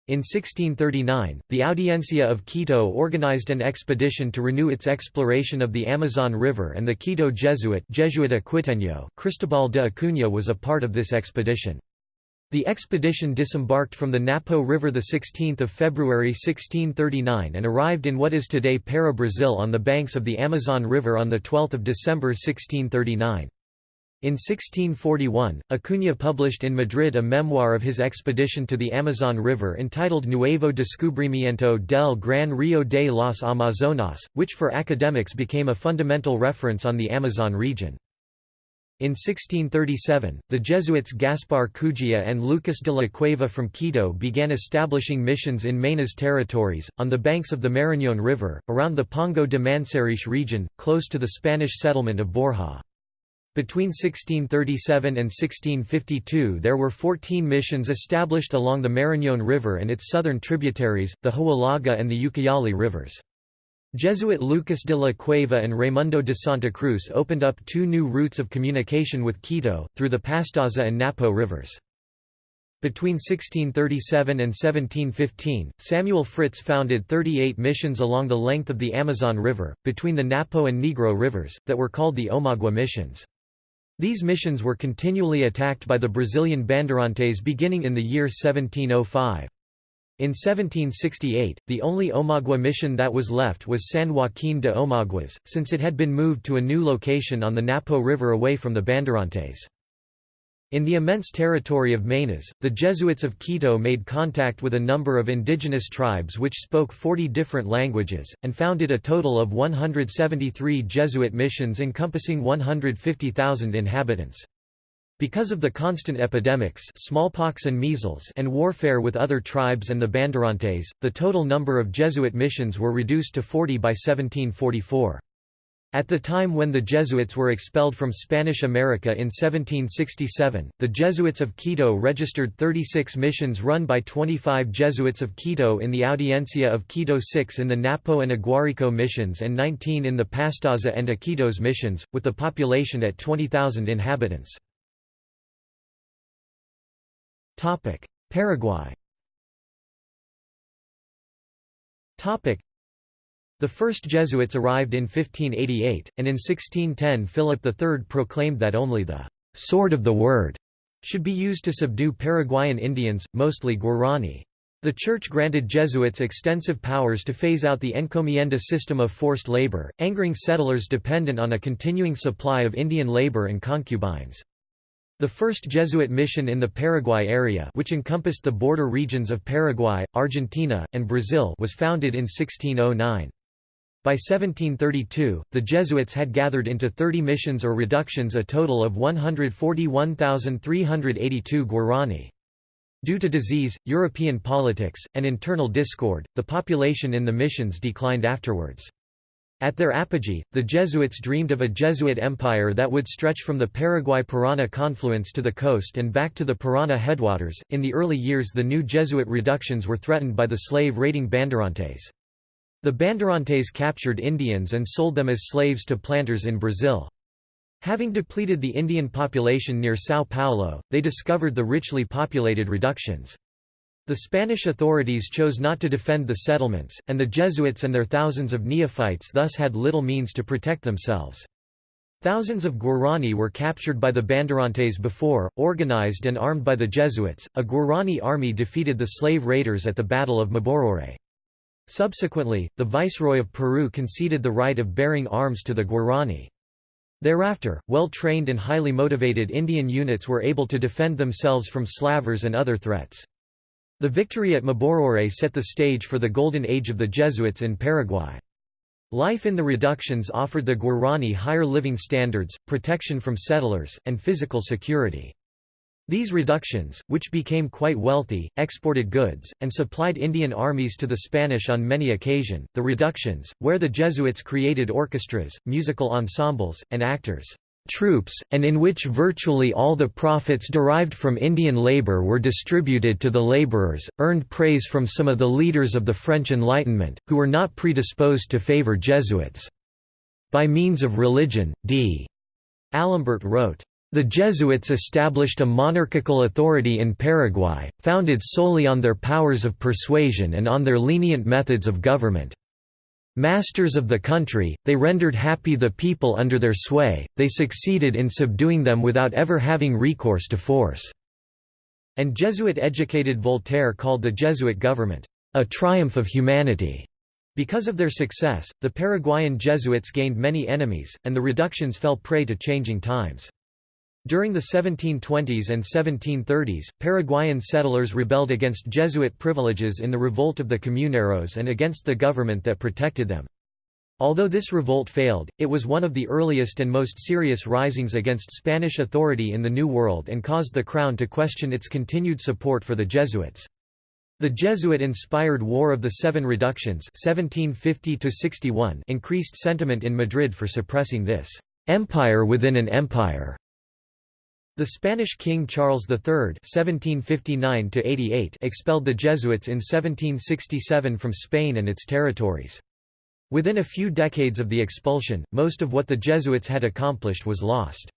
In 1639, the Audiencia of Quito organized an expedition to renew its exploration of the Amazon River and the Quito Jesuit Jesuita Cristobal de Acuña was a part of this expedition. The expedition disembarked from the Napo River 16 February 1639 and arrived in what is today Para Brazil on the banks of the Amazon River on 12 December 1639. In 1641, Acuña published in Madrid a memoir of his expedition to the Amazon River entitled Nuevo Descubrimiento del Gran Río de las Amazonas, which for academics became a fundamental reference on the Amazon region. In 1637, the Jesuits Gaspar Cujia and Lucas de la Cueva from Quito began establishing missions in Maynas territories, on the banks of the Marañón River, around the Pongo de Manseriche region, close to the Spanish settlement of Borja. Between 1637 and 1652 there were 14 missions established along the Marañón River and its southern tributaries, the Huallaga and the Ucayali rivers. Jesuit Lucas de la Cueva and Raimundo de Santa Cruz opened up two new routes of communication with Quito, through the Pastaza and Napo rivers. Between 1637 and 1715, Samuel Fritz founded 38 missions along the length of the Amazon River, between the Napo and Negro rivers, that were called the Omagua missions. These missions were continually attacked by the Brazilian Bandeirantes beginning in the year 1705. In 1768, the only Omagua mission that was left was San Joaquín de Omaguas, since it had been moved to a new location on the Napo River away from the Bandeirantes. In the immense territory of Maynas, the Jesuits of Quito made contact with a number of indigenous tribes which spoke 40 different languages, and founded a total of 173 Jesuit missions encompassing 150,000 inhabitants. Because of the constant epidemics smallpox and measles and warfare with other tribes and the Bandeirantes, the total number of Jesuit missions were reduced to 40 by 1744. At the time when the Jesuits were expelled from Spanish America in 1767, the Jesuits of Quito registered 36 missions run by 25 Jesuits of Quito in the Audiencia of Quito 6 in the Napo and Aguarico missions and 19 in the Pastaza and Iquitos missions, with the population at 20,000 inhabitants. Paraguay the first Jesuits arrived in 1588, and in 1610 Philip III proclaimed that only the «sword of the word» should be used to subdue Paraguayan Indians, mostly Guarani. The Church granted Jesuits extensive powers to phase out the encomienda system of forced labor, angering settlers dependent on a continuing supply of Indian labor and concubines. The first Jesuit mission in the Paraguay area which encompassed the border regions of Paraguay, Argentina, and Brazil was founded in 1609. By 1732, the Jesuits had gathered into 30 missions or reductions a total of 141,382 Guarani. Due to disease, European politics, and internal discord, the population in the missions declined afterwards. At their apogee, the Jesuits dreamed of a Jesuit empire that would stretch from the Paraguay-Parana confluence to the coast and back to the Parana headwaters. In the early years, the new Jesuit reductions were threatened by the slave-raiding Bandeirantes. The Bandeirantes captured Indians and sold them as slaves to planters in Brazil. Having depleted the Indian population near São Paulo, they discovered the richly populated reductions. The Spanish authorities chose not to defend the settlements, and the Jesuits and their thousands of neophytes thus had little means to protect themselves. Thousands of Guarani were captured by the Bandeirantes before, organized and armed by the Jesuits. A Guarani army defeated the slave raiders at the Battle of Mbororé. Subsequently, the Viceroy of Peru conceded the right of bearing arms to the Guarani. Thereafter, well-trained and highly motivated Indian units were able to defend themselves from slavers and other threats. The victory at Mbororé set the stage for the golden age of the Jesuits in Paraguay. Life in the reductions offered the Guarani higher living standards, protection from settlers, and physical security. These reductions, which became quite wealthy, exported goods, and supplied Indian armies to the Spanish on many occasion. The reductions, where the Jesuits created orchestras, musical ensembles, and actors' troops, and in which virtually all the profits derived from Indian labor were distributed to the laborers, earned praise from some of the leaders of the French Enlightenment, who were not predisposed to favor Jesuits. By means of religion, d. Alembert wrote, the Jesuits established a monarchical authority in Paraguay, founded solely on their powers of persuasion and on their lenient methods of government. Masters of the country, they rendered happy the people under their sway, they succeeded in subduing them without ever having recourse to force." And Jesuit-educated Voltaire called the Jesuit government, "...a triumph of humanity." Because of their success, the Paraguayan Jesuits gained many enemies, and the reductions fell prey to changing times. During the 1720s and 1730s, Paraguayan settlers rebelled against Jesuit privileges in the Revolt of the Comuneros and against the government that protected them. Although this revolt failed, it was one of the earliest and most serious risings against Spanish authority in the New World and caused the Crown to question its continued support for the Jesuits. The Jesuit-inspired War of the Seven Reductions 1750 increased sentiment in Madrid for suppressing this «empire within an empire» The Spanish King Charles III (1759–88) expelled the Jesuits in 1767 from Spain and its territories. Within a few decades of the expulsion, most of what the Jesuits had accomplished was lost.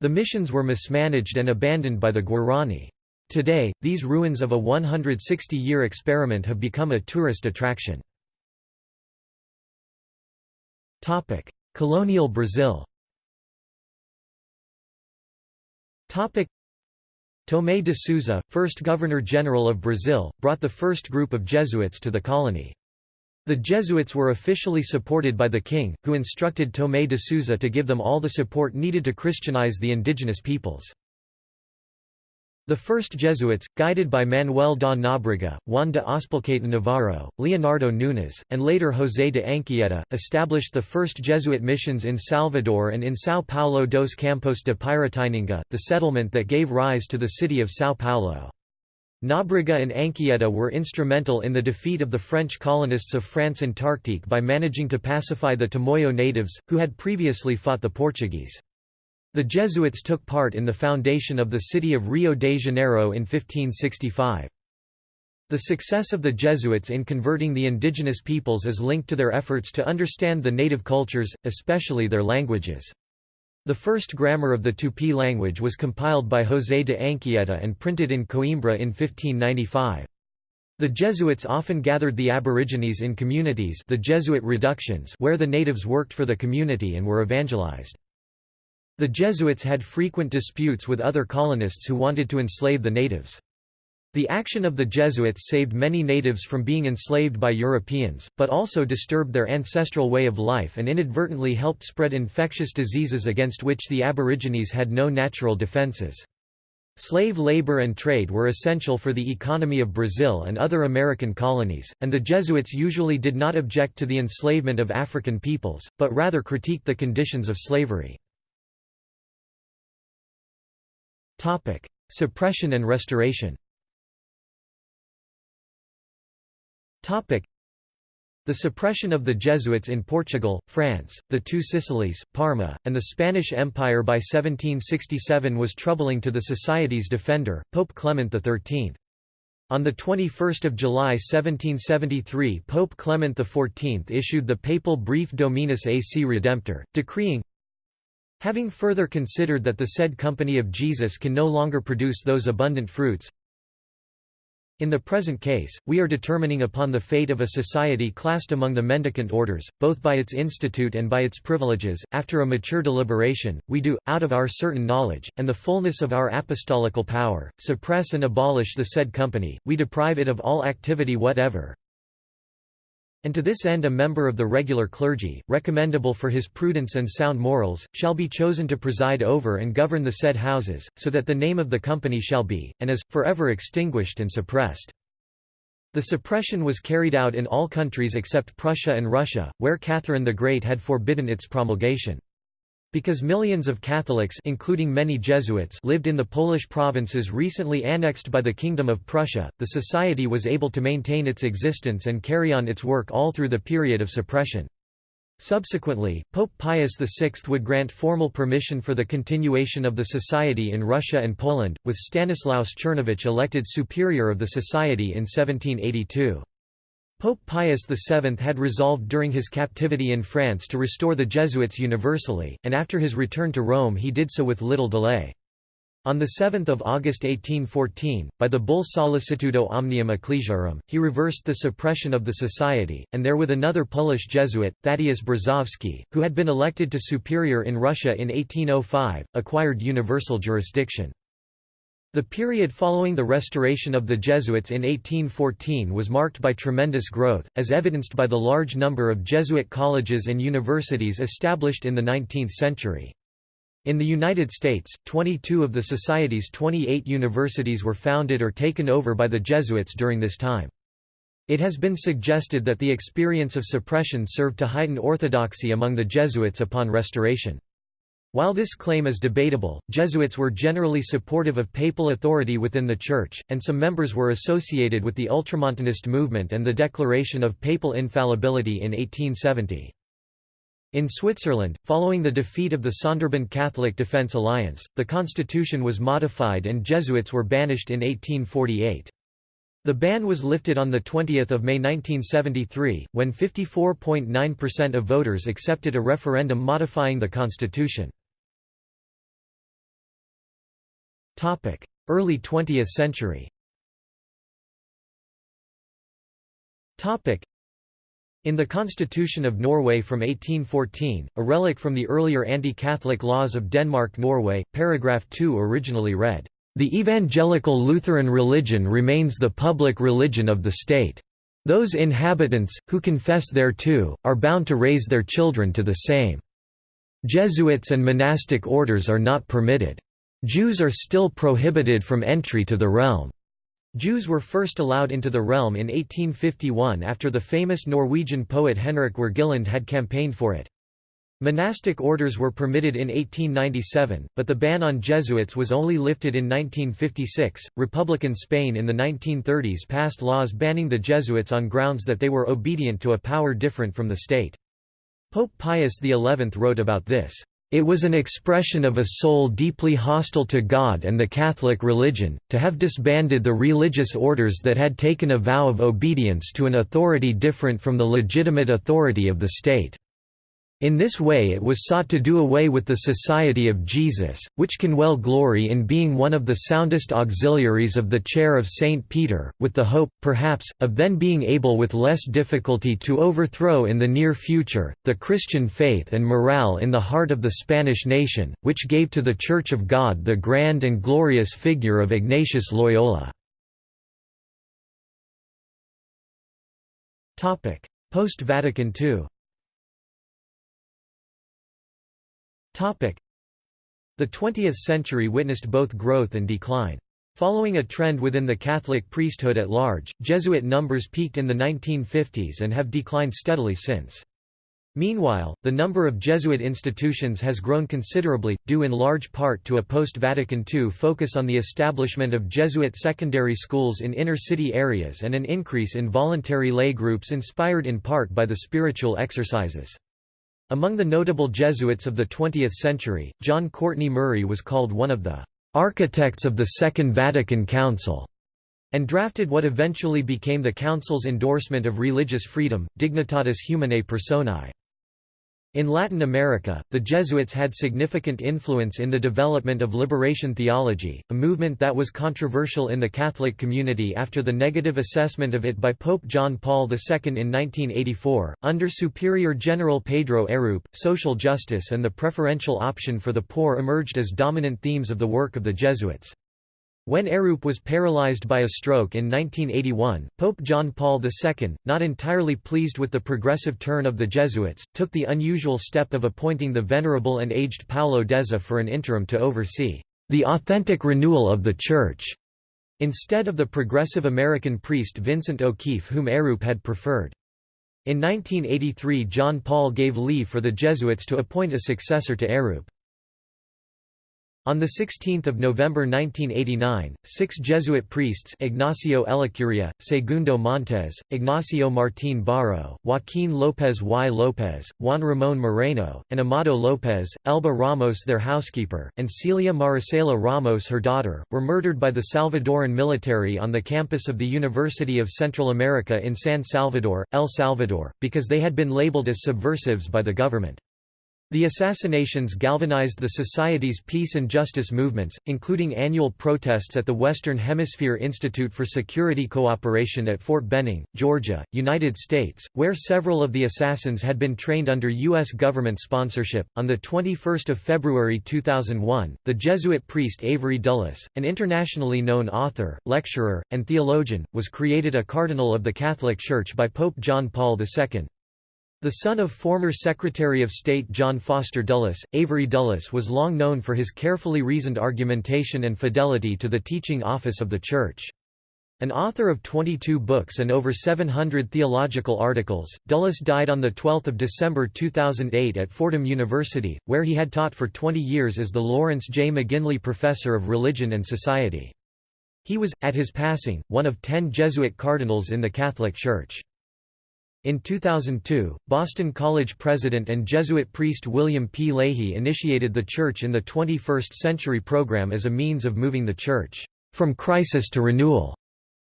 The missions were mismanaged and abandoned by the Guarani. Today, these ruins of a 160-year experiment have become a tourist attraction. Colonial Brazil Tomé de Souza, first Governor-General of Brazil, brought the first group of Jesuits to the colony. The Jesuits were officially supported by the king, who instructed Tomé de Souza to give them all the support needed to Christianize the indigenous peoples. The first Jesuits, guided by Manuel da Nóbrega, Juan de Azpilcueta Navarro, Leonardo Nunes, and later José de Anchieta, established the first Jesuit missions in Salvador and in São Paulo dos Campos de Piratininga, the settlement that gave rise to the city of São Paulo. Nóbrega and Anchieta were instrumental in the defeat of the French colonists of France Antarctique by managing to pacify the Tamoyo natives, who had previously fought the Portuguese. The Jesuits took part in the foundation of the city of Rio de Janeiro in 1565. The success of the Jesuits in converting the indigenous peoples is linked to their efforts to understand the native cultures, especially their languages. The first grammar of the Tupi language was compiled by José de Anchieta and printed in Coimbra in 1595. The Jesuits often gathered the Aborigines in communities the Jesuit reductions where the natives worked for the community and were evangelized. The Jesuits had frequent disputes with other colonists who wanted to enslave the natives. The action of the Jesuits saved many natives from being enslaved by Europeans, but also disturbed their ancestral way of life and inadvertently helped spread infectious diseases against which the Aborigines had no natural defenses. Slave labor and trade were essential for the economy of Brazil and other American colonies, and the Jesuits usually did not object to the enslavement of African peoples, but rather critiqued the conditions of slavery. Suppression and restoration. Topic: the suppression of the Jesuits in Portugal, France, the Two Sicilies, Parma, and the Spanish Empire by 1767 was troubling to the Society's defender, Pope Clement XIII. On 21 July 1773 Pope Clement XIV issued the papal brief Dominus ac Redemptor, decreeing, Having further considered that the said Company of Jesus can no longer produce those abundant fruits, in the present case, we are determining upon the fate of a society classed among the mendicant orders, both by its institute and by its privileges. After a mature deliberation, we do, out of our certain knowledge, and the fullness of our apostolical power, suppress and abolish the said company, we deprive it of all activity whatever, and to this end a member of the regular clergy, recommendable for his prudence and sound morals, shall be chosen to preside over and govern the said houses, so that the name of the company shall be, and is, forever extinguished and suppressed. The suppression was carried out in all countries except Prussia and Russia, where Catherine the Great had forbidden its promulgation. Because millions of Catholics including many Jesuits lived in the Polish provinces recently annexed by the Kingdom of Prussia, the Society was able to maintain its existence and carry on its work all through the period of suppression. Subsequently, Pope Pius VI would grant formal permission for the continuation of the Society in Russia and Poland, with Stanislaus Czerniewicz elected superior of the Society in 1782. Pope Pius VII had resolved during his captivity in France to restore the Jesuits universally, and after his return to Rome he did so with little delay. On 7 August 1814, by the bull Sollicitudo Omnium Ecclesiarum, he reversed the suppression of the society, and there with another Polish Jesuit, Thaddeus Brzozowski, who had been elected to superior in Russia in 1805, acquired universal jurisdiction. The period following the restoration of the Jesuits in 1814 was marked by tremendous growth, as evidenced by the large number of Jesuit colleges and universities established in the 19th century. In the United States, 22 of the Society's 28 universities were founded or taken over by the Jesuits during this time. It has been suggested that the experience of suppression served to heighten orthodoxy among the Jesuits upon restoration. While this claim is debatable, Jesuits were generally supportive of papal authority within the Church, and some members were associated with the Ultramontanist movement and the declaration of papal infallibility in 1870. In Switzerland, following the defeat of the Sonderbund Catholic Defense Alliance, the constitution was modified and Jesuits were banished in 1848. The ban was lifted on 20 May 1973, when 54.9% of voters accepted a referendum modifying the constitution. Early 20th century Topic: in the Constitution of Norway from 1814, a relic from the earlier anti-Catholic laws of Denmark-Norway, paragraph 2 originally read, "...the evangelical Lutheran religion remains the public religion of the state. Those inhabitants, who confess thereto, are bound to raise their children to the same. Jesuits and monastic orders are not permitted. Jews are still prohibited from entry to the realm. Jews were first allowed into the realm in 1851 after the famous Norwegian poet Henrik Wergeland had campaigned for it. Monastic orders were permitted in 1897, but the ban on Jesuits was only lifted in 1956. Republican Spain in the 1930s passed laws banning the Jesuits on grounds that they were obedient to a power different from the state. Pope Pius XI wrote about this. It was an expression of a soul deeply hostile to God and the Catholic religion, to have disbanded the religious orders that had taken a vow of obedience to an authority different from the legitimate authority of the state. In this way it was sought to do away with the Society of Jesus, which can well glory in being one of the soundest auxiliaries of the chair of St. Peter, with the hope, perhaps, of then being able with less difficulty to overthrow in the near future, the Christian faith and morale in the heart of the Spanish nation, which gave to the Church of God the grand and glorious figure of Ignatius Loyola. Post-Vatican II The 20th century witnessed both growth and decline. Following a trend within the Catholic priesthood at large, Jesuit numbers peaked in the 1950s and have declined steadily since. Meanwhile, the number of Jesuit institutions has grown considerably, due in large part to a post-Vatican II focus on the establishment of Jesuit secondary schools in inner-city areas and an increase in voluntary lay groups inspired in part by the spiritual exercises. Among the notable Jesuits of the 20th century, John Courtney Murray was called one of the architects of the Second Vatican Council, and drafted what eventually became the Council's endorsement of religious freedom, Dignitatis Humanae Personae. In Latin America, the Jesuits had significant influence in the development of liberation theology, a movement that was controversial in the Catholic community after the negative assessment of it by Pope John Paul II in 1984. Under Superior General Pedro Arrupe, social justice and the preferential option for the poor emerged as dominant themes of the work of the Jesuits. When Arrupe was paralyzed by a stroke in 1981, Pope John Paul II, not entirely pleased with the progressive turn of the Jesuits, took the unusual step of appointing the venerable and aged Paolo Dezza for an interim to oversee the authentic renewal of the Church, instead of the progressive American priest Vincent O'Keefe whom Arrupe had preferred. In 1983 John Paul gave leave for the Jesuits to appoint a successor to Arrupe. On 16 November 1989, six Jesuit priests Ignacio Ellacuria, Segundo Montes, Ignacio Martín-Baró, Joaquín López y López, Juan Ramón Moreno, and Amado López, Elba Ramos their housekeeper, and Celia Maricela Ramos her daughter, were murdered by the Salvadoran military on the campus of the University of Central America in San Salvador, El Salvador, because they had been labeled as subversives by the government. The assassinations galvanized the Society's peace and justice movements, including annual protests at the Western Hemisphere Institute for Security Cooperation at Fort Benning, Georgia, United States, where several of the assassins had been trained under U.S. government sponsorship. On 21 February 2001, the Jesuit priest Avery Dulles, an internationally known author, lecturer, and theologian, was created a cardinal of the Catholic Church by Pope John Paul II. The son of former Secretary of State John Foster Dulles, Avery Dulles was long known for his carefully reasoned argumentation and fidelity to the teaching office of the Church. An author of 22 books and over 700 theological articles, Dulles died on 12 December 2008 at Fordham University, where he had taught for 20 years as the Lawrence J. McGinley Professor of Religion and Society. He was, at his passing, one of ten Jesuit cardinals in the Catholic Church. In 2002, Boston College president and Jesuit priest William P. Leahy initiated the Church in the 21st Century program as a means of moving the Church from crisis to renewal.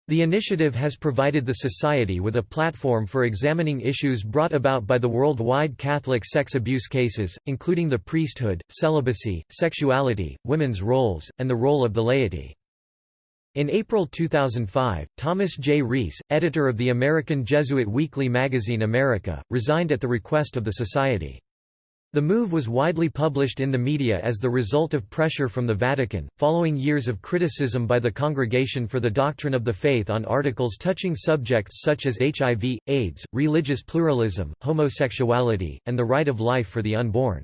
The initiative has provided the Society with a platform for examining issues brought about by the worldwide Catholic sex abuse cases, including the priesthood, celibacy, sexuality, women's roles, and the role of the laity. In April 2005, Thomas J. Reese, editor of the American Jesuit weekly magazine America, resigned at the request of the Society. The move was widely published in the media as the result of pressure from the Vatican, following years of criticism by the Congregation for the Doctrine of the Faith on articles touching subjects such as HIV, AIDS, religious pluralism, homosexuality, and the right of life for the unborn.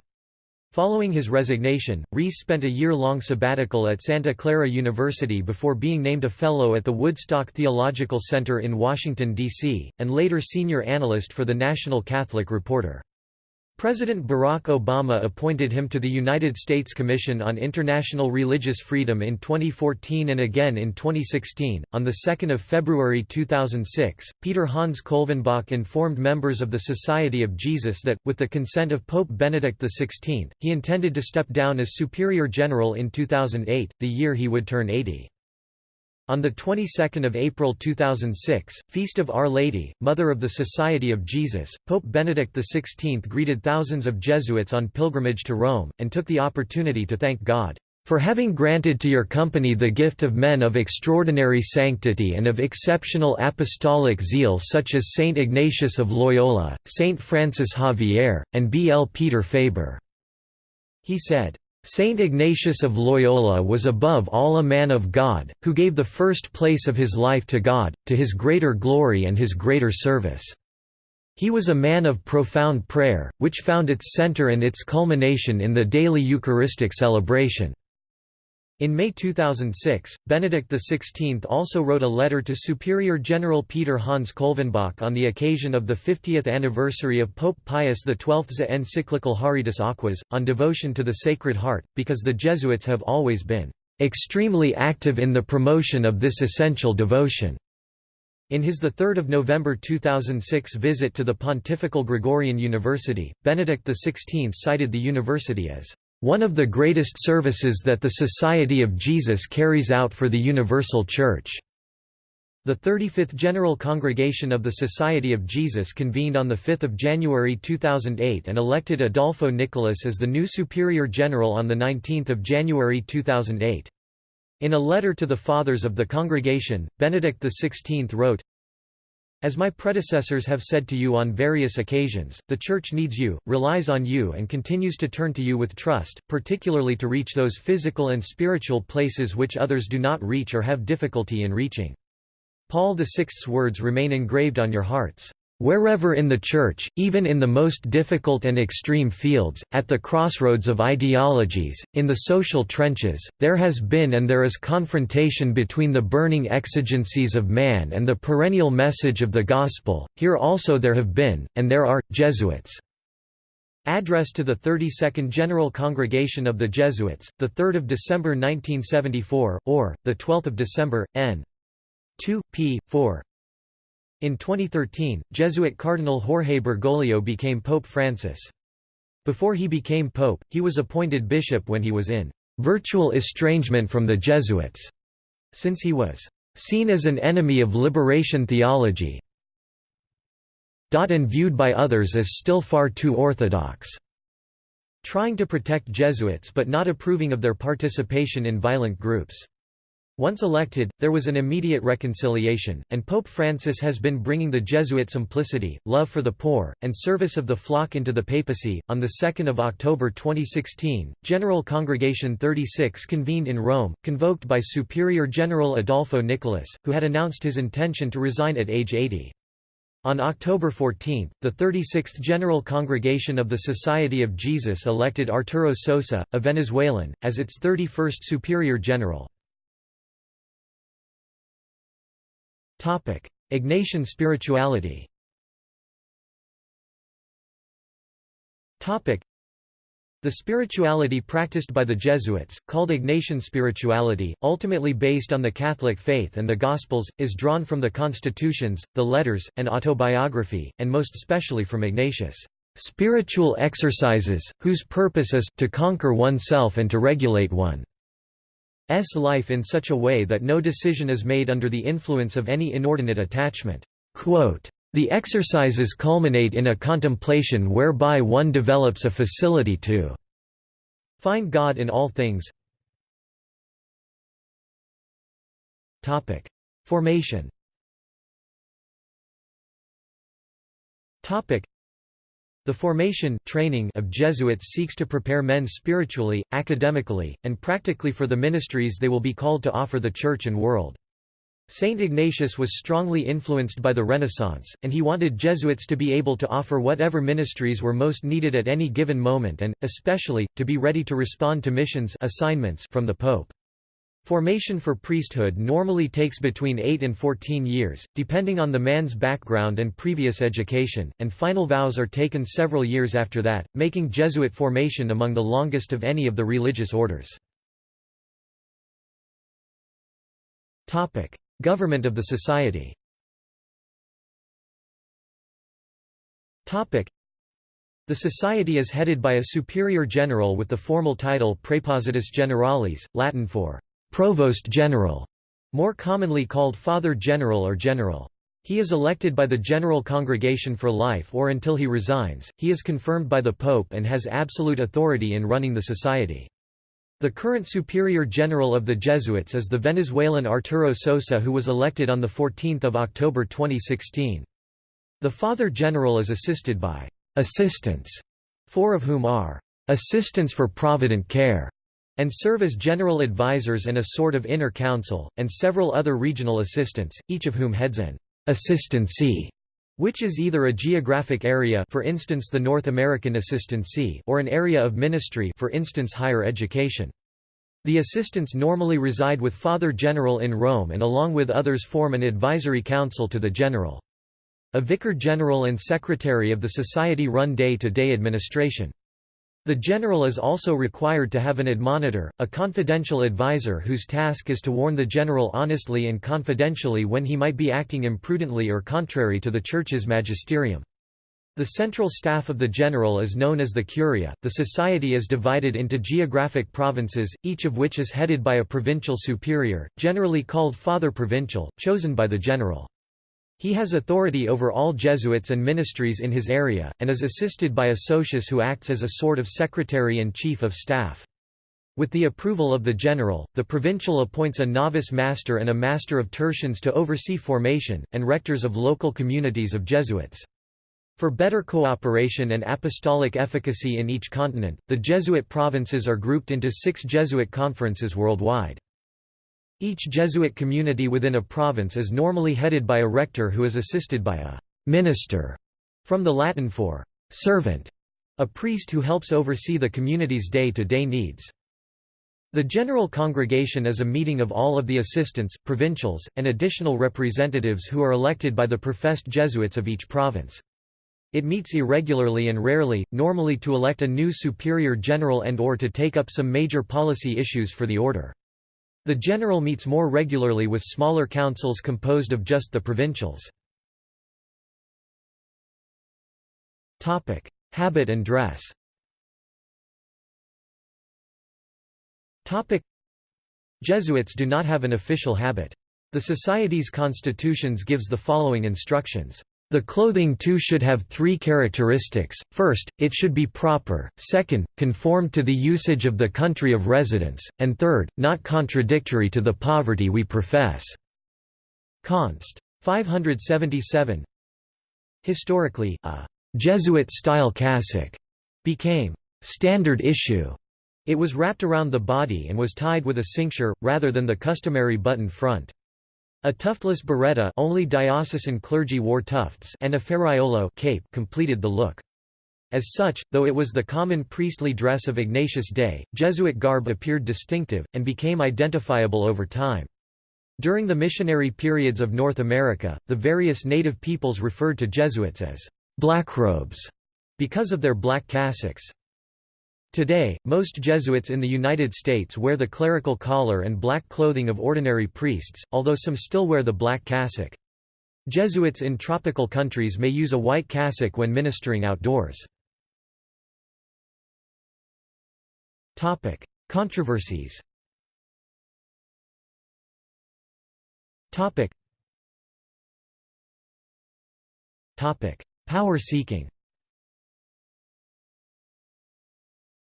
Following his resignation, Reese spent a year-long sabbatical at Santa Clara University before being named a Fellow at the Woodstock Theological Center in Washington, D.C., and later senior analyst for the National Catholic Reporter. President Barack Obama appointed him to the United States Commission on International Religious Freedom in 2014 and again in 2016. On the 2nd of February 2006, Peter Hans Kolvenbach informed members of the Society of Jesus that, with the consent of Pope Benedict XVI, he intended to step down as Superior General in 2008, the year he would turn 80. On the 22nd of April 2006, Feast of Our Lady, Mother of the Society of Jesus, Pope Benedict XVI greeted thousands of Jesuits on pilgrimage to Rome, and took the opportunity to thank God, "...for having granted to your company the gift of men of extraordinary sanctity and of exceptional apostolic zeal such as Saint Ignatius of Loyola, Saint Francis Xavier, and B. L. Peter Faber." He said, Saint Ignatius of Loyola was above all a man of God, who gave the first place of his life to God, to his greater glory and his greater service. He was a man of profound prayer, which found its center and its culmination in the daily Eucharistic celebration. In May 2006, Benedict XVI also wrote a letter to Superior General Peter Hans Kolvenbach on the occasion of the 50th anniversary of Pope Pius XII's encyclical Haurietis Aquas, on devotion to the Sacred Heart, because the Jesuits have always been "...extremely active in the promotion of this essential devotion." In his 3 November 2006 visit to the Pontifical Gregorian University, Benedict XVI cited the university as one of the greatest services that the Society of Jesus carries out for the Universal Church. The 35th General Congregation of the Society of Jesus convened on 5 January 2008 and elected Adolfo Nicolas as the new Superior General on 19 January 2008. In a letter to the Fathers of the Congregation, Benedict XVI wrote, as my predecessors have said to you on various occasions, the Church needs you, relies on you and continues to turn to you with trust, particularly to reach those physical and spiritual places which others do not reach or have difficulty in reaching. Paul VI's words remain engraved on your hearts. Wherever in the Church, even in the most difficult and extreme fields, at the crossroads of ideologies, in the social trenches, there has been and there is confrontation between the burning exigencies of man and the perennial message of the Gospel, here also there have been, and there are, Jesuits. Address to the 32nd General Congregation of the Jesuits, 3 December 1974, or, 12 December, n. 2, p. 4 in 2013, Jesuit Cardinal Jorge Bergoglio became Pope Francis. Before he became pope, he was appointed bishop when he was in virtual estrangement from the Jesuits, since he was seen as an enemy of liberation theology and viewed by others as still far too orthodox, trying to protect Jesuits but not approving of their participation in violent groups. Once elected, there was an immediate reconciliation, and Pope Francis has been bringing the Jesuit simplicity, love for the poor, and service of the flock into the papacy. On 2 October 2016, General Congregation 36 convened in Rome, convoked by Superior General Adolfo Nicolas, who had announced his intention to resign at age 80. On October 14, the 36th General Congregation of the Society of Jesus elected Arturo Sosa, a Venezuelan, as its 31st Superior General. Ignatian spirituality. The spirituality practiced by the Jesuits, called Ignatian spirituality, ultimately based on the Catholic faith and the Gospels, is drawn from the constitutions, the letters, and autobiography, and most especially from Ignatius' spiritual exercises, whose purpose is to conquer oneself and to regulate one. S life in such a way that no decision is made under the influence of any inordinate attachment. Quote, the exercises culminate in a contemplation whereby one develops a facility to find God in all things. Topic: Formation. Topic: the formation training of Jesuits seeks to prepare men spiritually, academically, and practically for the ministries they will be called to offer the Church and world. Saint Ignatius was strongly influenced by the Renaissance, and he wanted Jesuits to be able to offer whatever ministries were most needed at any given moment and, especially, to be ready to respond to missions assignments from the Pope. Formation for priesthood normally takes between 8 and 14 years, depending on the man's background and previous education, and final vows are taken several years after that, making Jesuit formation among the longest of any of the religious orders. Government of the Society the Society is headed by a Superior General with the formal title Praepositus Generalis, Latin for Provost General, more commonly called Father General or General. He is elected by the General Congregation for life or until he resigns, he is confirmed by the Pope and has absolute authority in running the society. The current Superior General of the Jesuits is the Venezuelan Arturo Sosa who was elected on 14 October 2016. The Father General is assisted by «assistants», four of whom are «assistants for provident care» and serve as general advisors and a sort of inner council, and several other regional assistants, each of whom heads an assistancy which is either a geographic area for instance the North American Assistancy or an area of ministry for instance higher education. The assistants normally reside with Father General in Rome and along with others form an advisory council to the general. A vicar general and secretary of the society run day-to-day -day administration. The general is also required to have an admonitor, a confidential advisor whose task is to warn the general honestly and confidentially when he might be acting imprudently or contrary to the Church's magisterium. The central staff of the general is known as the curia. The society is divided into geographic provinces, each of which is headed by a provincial superior, generally called Father Provincial, chosen by the general. He has authority over all Jesuits and ministries in his area, and is assisted by a socius who acts as a sort of secretary and chief of staff. With the approval of the general, the provincial appoints a novice master and a master of tertians to oversee formation, and rectors of local communities of Jesuits. For better cooperation and apostolic efficacy in each continent, the Jesuit provinces are grouped into six Jesuit conferences worldwide. Each Jesuit community within a province is normally headed by a rector who is assisted by a «minister» from the Latin for «servant», a priest who helps oversee the community's day-to-day -day needs. The General Congregation is a meeting of all of the assistants, provincials, and additional representatives who are elected by the professed Jesuits of each province. It meets irregularly and rarely, normally to elect a new superior general and or to take up some major policy issues for the order. The general meets more regularly with smaller councils composed of just the provincials. Habit and dress Jesuits do not have an official habit. The Society's constitutions gives the following instructions. The clothing too should have three characteristics, first, it should be proper, second, conform to the usage of the country of residence, and third, not contradictory to the poverty we profess." Const. 577 Historically, a «Jesuit-style cassock» became «standard issue». It was wrapped around the body and was tied with a cincture, rather than the customary button front. A tuftless biretta only diocesan clergy wore tufts and a ferraiolo cape completed the look. As such, though it was the common priestly dress of Ignatius' day, Jesuit garb appeared distinctive, and became identifiable over time. During the missionary periods of North America, the various native peoples referred to Jesuits as «blackrobes» because of their black cassocks. Today, most Jesuits in the United States wear the clerical collar and black clothing of ordinary priests, although some still wear the black cassock. Jesuits in tropical countries may use a white cassock when ministering outdoors. Controversies Power seeking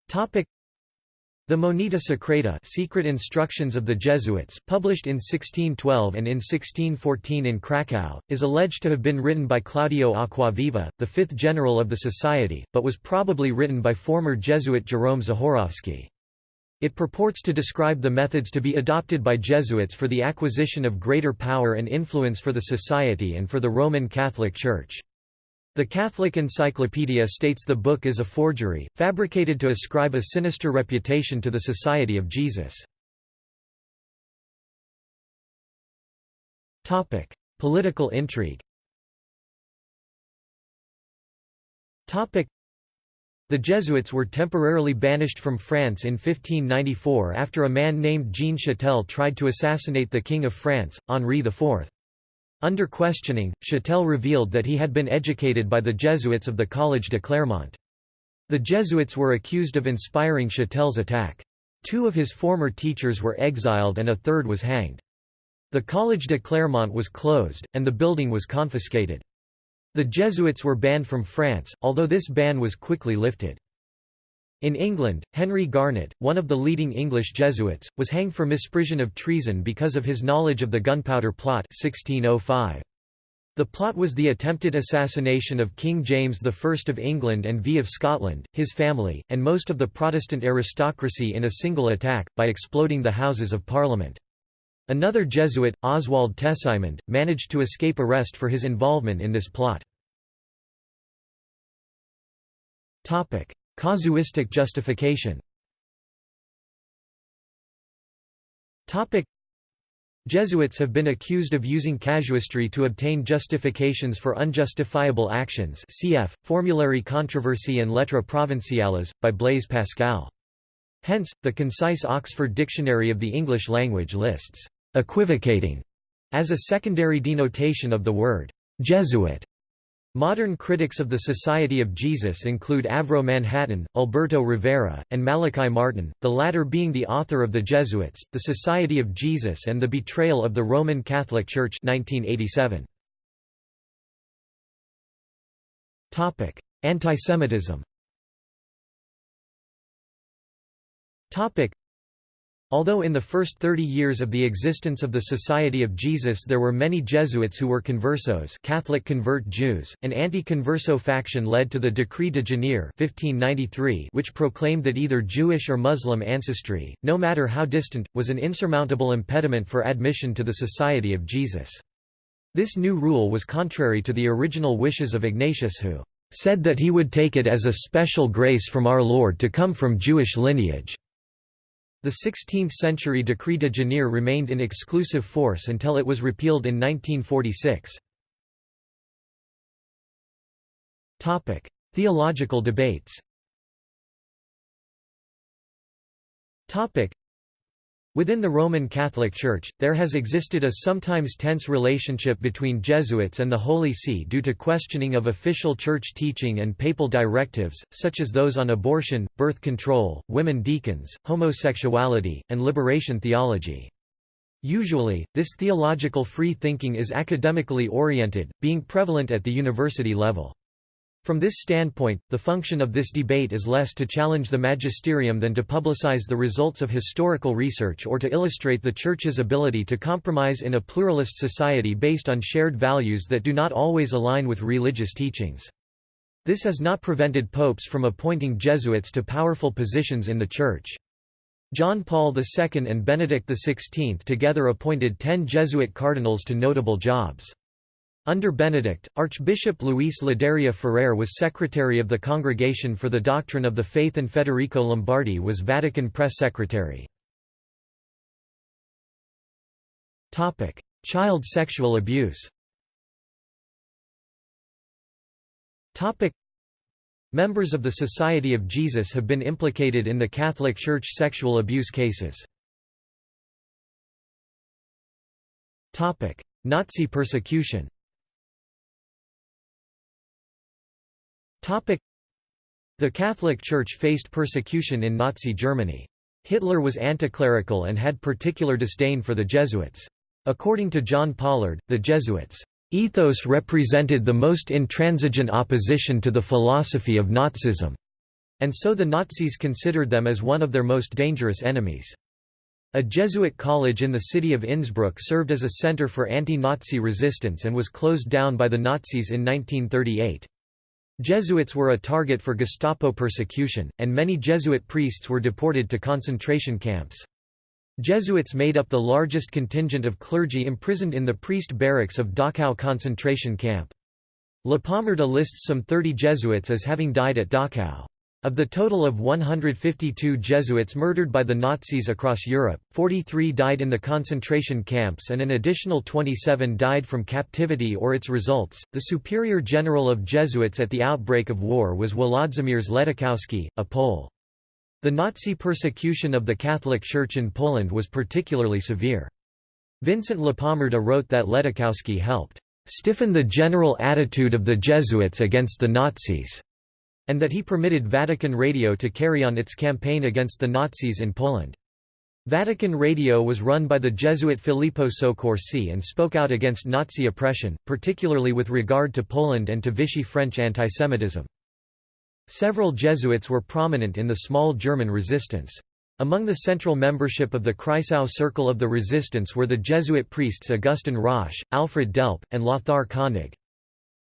The Monita Secreta secret instructions of the Jesuits, published in 1612 and in 1614 in Krakow, is alleged to have been written by Claudio Acquaviva, the fifth general of the society, but was probably written by former Jesuit Jerome Zahorowski. It purports to describe the methods to be adopted by Jesuits for the acquisition of greater power and influence for the society and for the Roman Catholic Church. The Catholic Encyclopedia states the book is a forgery, fabricated to ascribe a sinister reputation to the Society of Jesus. Topic: Political intrigue Topic: the Jesuits were temporarily banished from France in 1594 after a man named Jean Chatel tried to assassinate the King of France, Henri IV. Under questioning, Chatel revealed that he had been educated by the Jesuits of the Collège de Clermont. The Jesuits were accused of inspiring Chatel's attack. Two of his former teachers were exiled and a third was hanged. The Collège de Clermont was closed, and the building was confiscated. The Jesuits were banned from France, although this ban was quickly lifted. In England, Henry Garnet, one of the leading English Jesuits, was hanged for misprision of treason because of his knowledge of the Gunpowder Plot 1605. The plot was the attempted assassination of King James I of England and V of Scotland, his family, and most of the Protestant aristocracy in a single attack, by exploding the Houses of Parliament. Another Jesuit, Oswald Tessimond, managed to escape arrest for his involvement in this plot. Casuistic justification Jesuits have been accused of using casuistry to obtain justifications for unjustifiable actions cf. Formulary controversy and Lettres provinciales, by Blaise Pascal. Hence, the concise Oxford Dictionary of the English language lists «equivocating» as a secondary denotation of the word «Jesuit». Modern critics of the Society of Jesus include Avro Manhattan, Alberto Rivera, and Malachi Martin, the latter being the author of The Jesuits, The Society of Jesus and the Betrayal of the Roman Catholic Church 1987. Antisemitism Although in the first 30 years of the existence of the Society of Jesus there were many Jesuits who were conversos Catholic convert Jews, an anti-converso faction led to the Decree de genere 1593 which proclaimed that either Jewish or Muslim ancestry, no matter how distant, was an insurmountable impediment for admission to the Society of Jesus. This new rule was contrary to the original wishes of Ignatius who said that he would take it as a special grace from our Lord to come from Jewish lineage. The 16th-century Decree de genere remained in exclusive force until it was repealed in 1946. Topic: Theological debates Within the Roman Catholic Church, there has existed a sometimes tense relationship between Jesuits and the Holy See due to questioning of official church teaching and papal directives, such as those on abortion, birth control, women deacons, homosexuality, and liberation theology. Usually, this theological free thinking is academically oriented, being prevalent at the university level. From this standpoint, the function of this debate is less to challenge the magisterium than to publicize the results of historical research or to illustrate the Church's ability to compromise in a pluralist society based on shared values that do not always align with religious teachings. This has not prevented popes from appointing Jesuits to powerful positions in the Church. John Paul II and Benedict XVI together appointed ten Jesuit cardinals to notable jobs. Under Benedict, Archbishop Luis Ladaria Ferrer was secretary of the Congregation for the Doctrine of the Faith and Federico Lombardi was Vatican press secretary. Child sexual abuse Members of the Society of Jesus have been implicated in the Catholic Church sexual abuse cases. Nazi persecution The Catholic Church faced persecution in Nazi Germany. Hitler was anticlerical and had particular disdain for the Jesuits. According to John Pollard, the Jesuits' ethos represented the most intransigent opposition to the philosophy of Nazism, and so the Nazis considered them as one of their most dangerous enemies. A Jesuit college in the city of Innsbruck served as a center for anti-Nazi resistance and was closed down by the Nazis in 1938. Jesuits were a target for Gestapo persecution, and many Jesuit priests were deported to concentration camps. Jesuits made up the largest contingent of clergy imprisoned in the priest barracks of Dachau concentration camp. La Lapomarda lists some 30 Jesuits as having died at Dachau. Of the total of 152 Jesuits murdered by the Nazis across Europe, 43 died in the concentration camps and an additional 27 died from captivity or its results. The superior general of Jesuits at the outbreak of war was Wolodzimierz Ledóchowski, a Pole. The Nazi persecution of the Catholic Church in Poland was particularly severe. Vincent Lapomarda wrote that Ledóchowski helped stiffen the general attitude of the Jesuits against the Nazis and that he permitted Vatican Radio to carry on its campaign against the Nazis in Poland. Vatican Radio was run by the Jesuit Filippo Soccorsi and spoke out against Nazi oppression, particularly with regard to Poland and to Vichy French antisemitism. Several Jesuits were prominent in the small German resistance. Among the central membership of the Kreisau Circle of the Resistance were the Jesuit priests Augustin Rösch, Alfred Delp, and Lothar Koenig.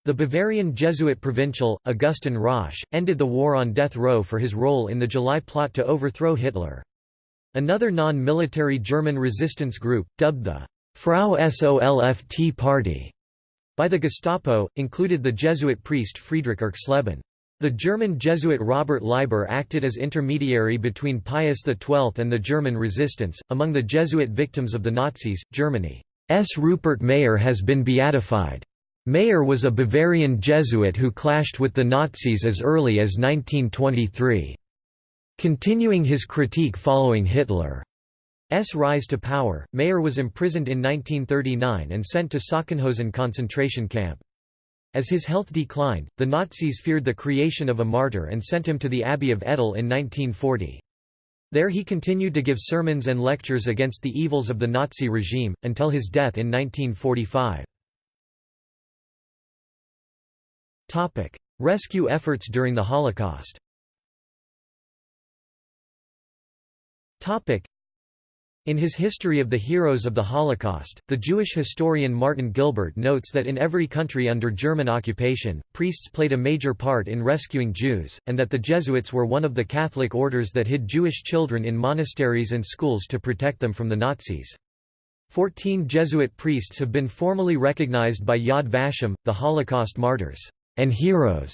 The Bavarian Jesuit provincial, Augustin Rösch, ended the war on death row for his role in the July plot to overthrow Hitler. Another non-military German resistance group, dubbed the Frau Solft Party by the Gestapo, included the Jesuit priest Friedrich Erxleben. The German Jesuit Robert Leiber acted as intermediary between Pius XII and the German resistance. Among the Jesuit victims of the Nazis, Germany's Rupert Mayer has been beatified. Mayer was a Bavarian Jesuit who clashed with the Nazis as early as 1923. Continuing his critique following Hitler's rise to power, Mayer was imprisoned in 1939 and sent to Sachsenhausen concentration camp. As his health declined, the Nazis feared the creation of a martyr and sent him to the Abbey of Ettal in 1940. There he continued to give sermons and lectures against the evils of the Nazi regime, until his death in 1945. Rescue efforts during the Holocaust. In his History of the Heroes of the Holocaust, the Jewish historian Martin Gilbert notes that in every country under German occupation, priests played a major part in rescuing Jews, and that the Jesuits were one of the Catholic orders that hid Jewish children in monasteries and schools to protect them from the Nazis. Fourteen Jesuit priests have been formally recognized by Yad Vashem, the Holocaust martyrs and heroes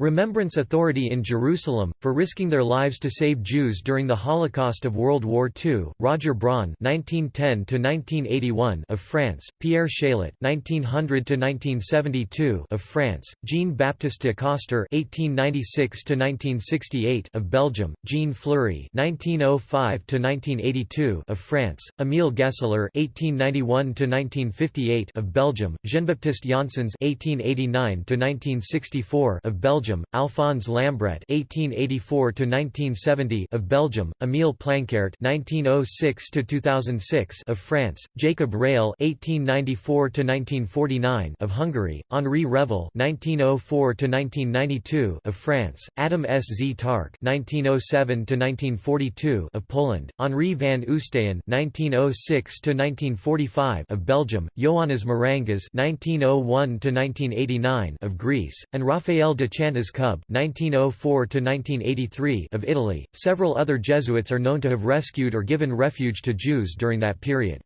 Remembrance Authority in Jerusalem, for risking their lives to save Jews during the Holocaust of World War II, Roger Braun (1910–1981) of France, Pierre Chaillet (1900–1972) of France, Jean-Baptiste de Coster (1896–1968) of Belgium, Jean Fleury (1905–1982) of France, Émile Gesseler (1891–1958) of Belgium, Jean-Baptiste Janssens (1889–1964) of Belgium. Belgium, Alphonse Lambret (1884–1970) of Belgium, Émile Planckaert (1906–2006) of France, Jacob Raile (1894–1949) of Hungary, Henri Revel (1904–1992) of France, Adam S. Z. Tark (1907–1942) of Poland, Henri van Oosteyen (1906–1945) of Belgium, Ioannis Marangas (1901–1989) of Greece, and Raphael de Chantas as Cub (1904–1983) of Italy. Several other Jesuits are known to have rescued or given refuge to Jews during that period.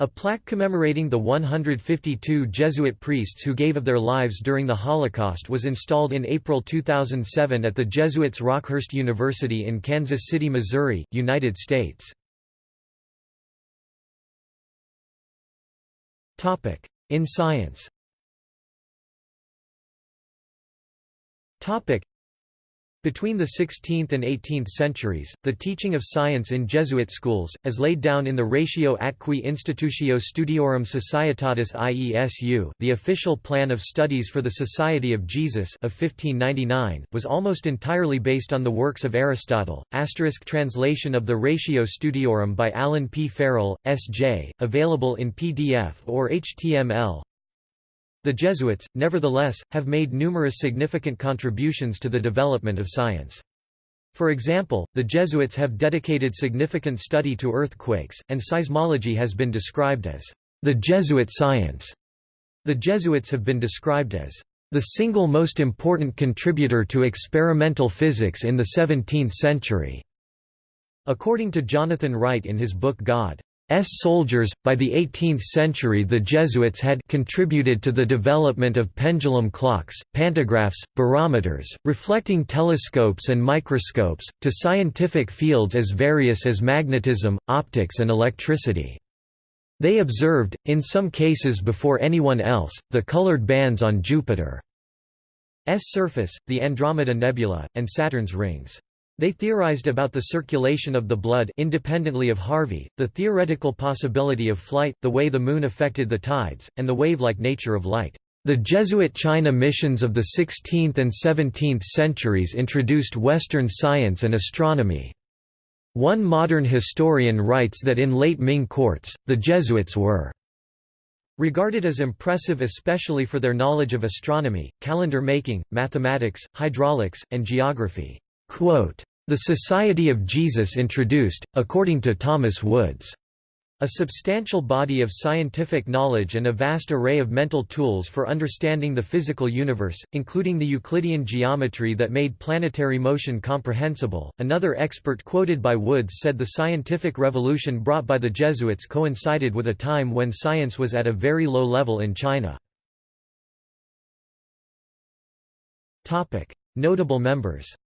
A plaque commemorating the 152 Jesuit priests who gave of their lives during the Holocaust was installed in April 2007 at the Jesuits Rockhurst University in Kansas City, Missouri, United States. In science Between the 16th and 18th centuries, the teaching of science in Jesuit schools, as laid down in the Ratio atque Institutio Studiorum Societatis IESU the official plan of studies for the Society of Jesus of 1599, was almost entirely based on the works of Aristotle. Asterisk translation of the Ratio Studiorum by Alan P. Farrell, S.J., available in PDF or HTML the Jesuits, nevertheless, have made numerous significant contributions to the development of science. For example, the Jesuits have dedicated significant study to earthquakes, and seismology has been described as the Jesuit science. The Jesuits have been described as the single most important contributor to experimental physics in the 17th century. According to Jonathan Wright in his book God, soldiers. By the 18th century, the Jesuits had contributed to the development of pendulum clocks, pantographs, barometers, reflecting telescopes, and microscopes, to scientific fields as various as magnetism, optics, and electricity. They observed, in some cases before anyone else, the colored bands on Jupiter's surface, the Andromeda Nebula, and Saturn's rings. They theorized about the circulation of the blood independently of Harvey, the theoretical possibility of flight, the way the moon affected the tides, and the wave-like nature of light. The Jesuit China missions of the 16th and 17th centuries introduced Western science and astronomy. One modern historian writes that in late Ming courts, the Jesuits were regarded as impressive especially for their knowledge of astronomy, calendar making, mathematics, hydraulics, and geography. Quote, the Society of Jesus introduced, according to Thomas Woods, a substantial body of scientific knowledge and a vast array of mental tools for understanding the physical universe, including the Euclidean geometry that made planetary motion comprehensible. Another expert quoted by Woods said the scientific revolution brought by the Jesuits coincided with a time when science was at a very low level in China. Notable members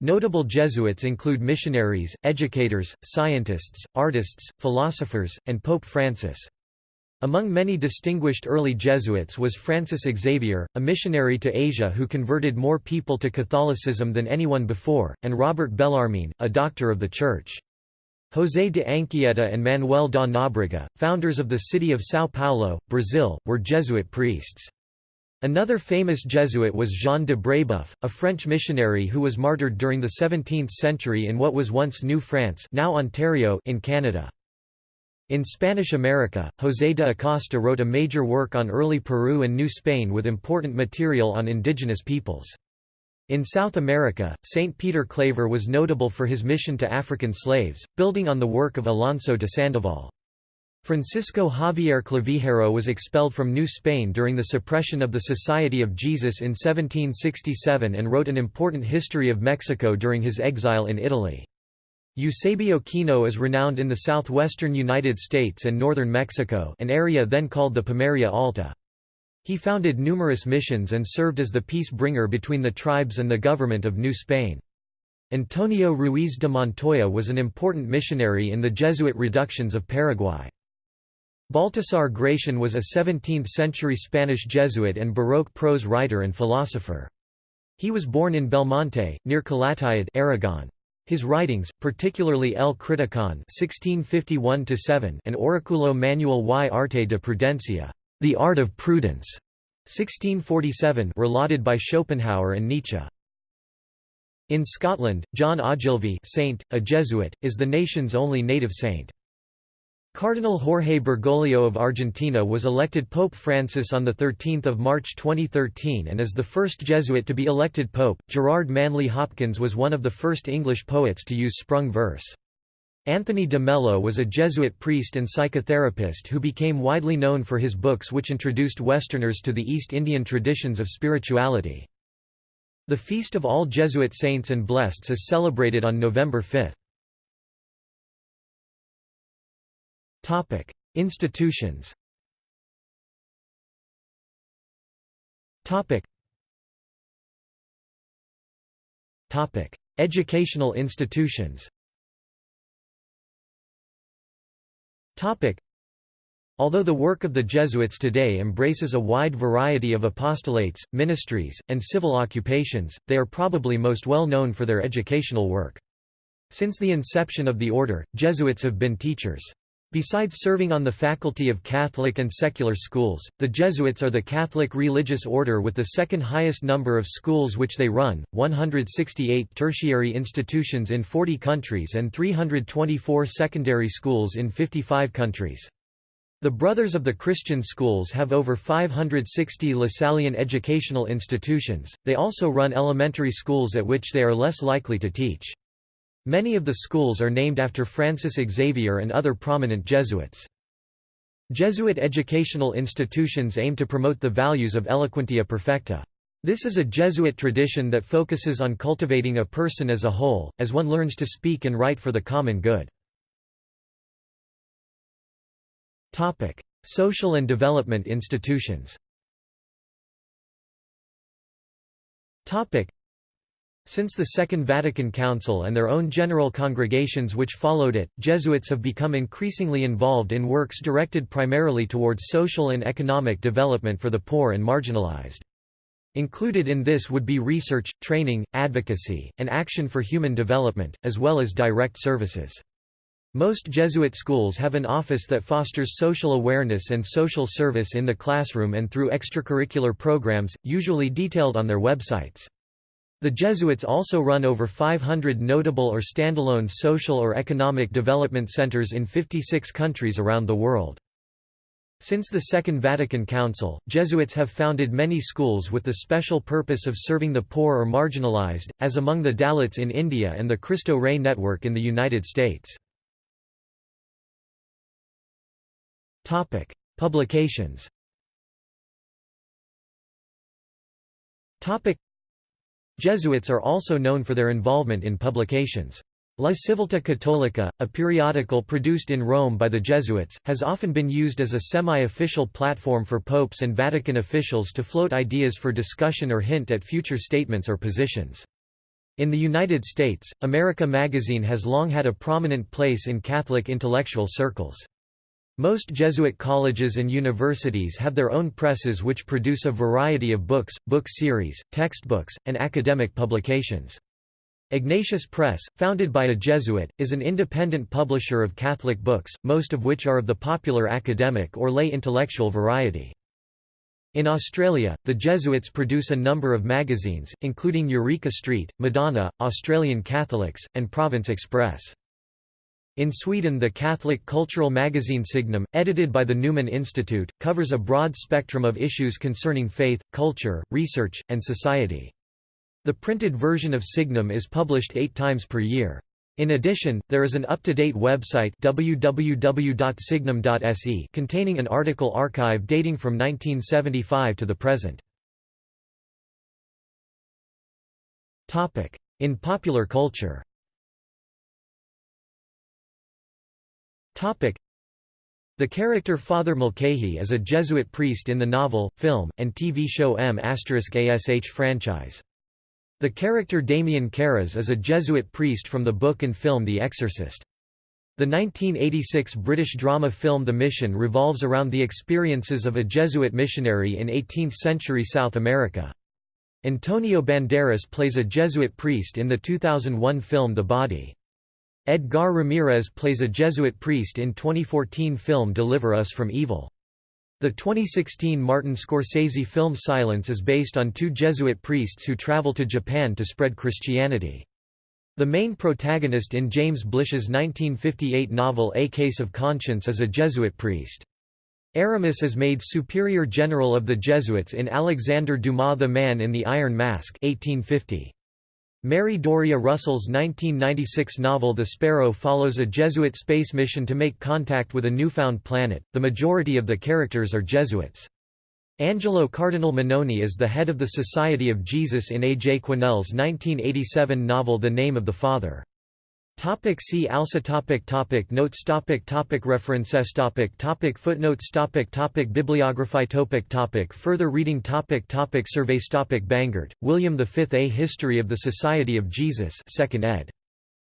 Notable Jesuits include missionaries, educators, scientists, artists, philosophers, and Pope Francis. Among many distinguished early Jesuits was Francis Xavier, a missionary to Asia who converted more people to Catholicism than anyone before, and Robert Bellarmine, a doctor of the Church. José de Anchieta and Manuel da Nóbrega, founders of the city of São Paulo, Brazil, were Jesuit priests. Another famous Jesuit was Jean de Brébeuf, a French missionary who was martyred during the 17th century in what was once New France now Ontario in Canada. In Spanish America, José de Acosta wrote a major work on early Peru and New Spain with important material on indigenous peoples. In South America, St. Peter Claver was notable for his mission to African slaves, building on the work of Alonso de Sandoval. Francisco Javier Clavijero was expelled from New Spain during the suppression of the Society of Jesus in 1767 and wrote an important history of Mexico during his exile in Italy. Eusebio Kino is renowned in the southwestern United States and northern Mexico an area then called the Pimeria Alta. He founded numerous missions and served as the peace bringer between the tribes and the government of New Spain. Antonio Ruiz de Montoya was an important missionary in the Jesuit reductions of Paraguay. Baltasar Gracian was a 17th-century Spanish Jesuit and Baroque prose writer and philosopher. He was born in Belmonte, near Calatayud Aragon. His writings, particularly El Criticon (1651–7) and Oraculo Manual y Arte de Prudencia, The Art of Prudence, 1647, were lauded by Schopenhauer and Nietzsche. In Scotland, John Ogilvie, Saint, a Jesuit, is the nation's only native saint. Cardinal Jorge Bergoglio of Argentina was elected Pope Francis on 13 March 2013 and is the first Jesuit to be elected pope. Gerard Manley Hopkins was one of the first English poets to use sprung verse. Anthony de Mello was a Jesuit priest and psychotherapist who became widely known for his books which introduced Westerners to the East Indian traditions of spirituality. The Feast of All Jesuit Saints and Blesseds is celebrated on November 5. Topic: Institutions. Topic. Topic: Educational institutions. Topic. Although the work of the Jesuits today embraces a wide variety of apostolates, ministries, and civil occupations, they are probably most well known for their educational work. Since the inception of the order, Jesuits have been teachers. Besides serving on the faculty of Catholic and secular schools, the Jesuits are the Catholic religious order with the second highest number of schools which they run, 168 tertiary institutions in 40 countries and 324 secondary schools in 55 countries. The Brothers of the Christian Schools have over 560 Lasallian educational institutions, they also run elementary schools at which they are less likely to teach. Many of the schools are named after Francis Xavier and other prominent Jesuits. Jesuit educational institutions aim to promote the values of eloquentia perfecta. This is a Jesuit tradition that focuses on cultivating a person as a whole, as one learns to speak and write for the common good. Social and development institutions since the Second Vatican Council and their own general congregations which followed it, Jesuits have become increasingly involved in works directed primarily towards social and economic development for the poor and marginalized. Included in this would be research, training, advocacy, and action for human development, as well as direct services. Most Jesuit schools have an office that fosters social awareness and social service in the classroom and through extracurricular programs, usually detailed on their websites. The Jesuits also run over 500 notable or standalone social or economic development centers in 56 countries around the world. Since the Second Vatican Council, Jesuits have founded many schools with the special purpose of serving the poor or marginalized, as among the Dalits in India and the Cristo Rey Network in the United States. Publications Jesuits are also known for their involvement in publications. La Civiltà Cattolica, a periodical produced in Rome by the Jesuits, has often been used as a semi-official platform for popes and Vatican officials to float ideas for discussion or hint at future statements or positions. In the United States, America magazine has long had a prominent place in Catholic intellectual circles. Most Jesuit colleges and universities have their own presses which produce a variety of books, book series, textbooks, and academic publications. Ignatius Press, founded by a Jesuit, is an independent publisher of Catholic books, most of which are of the popular academic or lay intellectual variety. In Australia, the Jesuits produce a number of magazines, including Eureka Street, Madonna, Australian Catholics, and Province Express. In Sweden the Catholic cultural magazine Signum, edited by the Newman Institute, covers a broad spectrum of issues concerning faith, culture, research, and society. The printed version of Signum is published eight times per year. In addition, there is an up-to-date website www.signum.se containing an article archive dating from 1975 to the present. In popular culture the character Father Mulcahy is a Jesuit priest in the novel, film, and TV show M***ASH franchise. The character Damien Karras is a Jesuit priest from the book and film The Exorcist. The 1986 British drama film The Mission revolves around the experiences of a Jesuit missionary in 18th-century South America. Antonio Banderas plays a Jesuit priest in the 2001 film The Body. Edgar Ramirez plays a Jesuit priest in 2014 film Deliver Us from Evil. The 2016 Martin Scorsese film Silence is based on two Jesuit priests who travel to Japan to spread Christianity. The main protagonist in James Blish's 1958 novel A Case of Conscience is a Jesuit priest. Aramis is made superior general of the Jesuits in Alexander Dumas The Man in the Iron Mask 1850. Mary Doria Russell's 1996 novel The Sparrow follows a Jesuit space mission to make contact with a newfound planet. The majority of the characters are Jesuits. Angelo Cardinal Manoni is the head of the Society of Jesus in A. J. Quinnell's 1987 novel The Name of the Father. Topic see also topic topic Notes topic topic References topic topic Footnotes topic topic Bibliography topic topic Further reading topic topic Surveys topic Bangert, William V. A History of the Society of Jesus 2nd ed.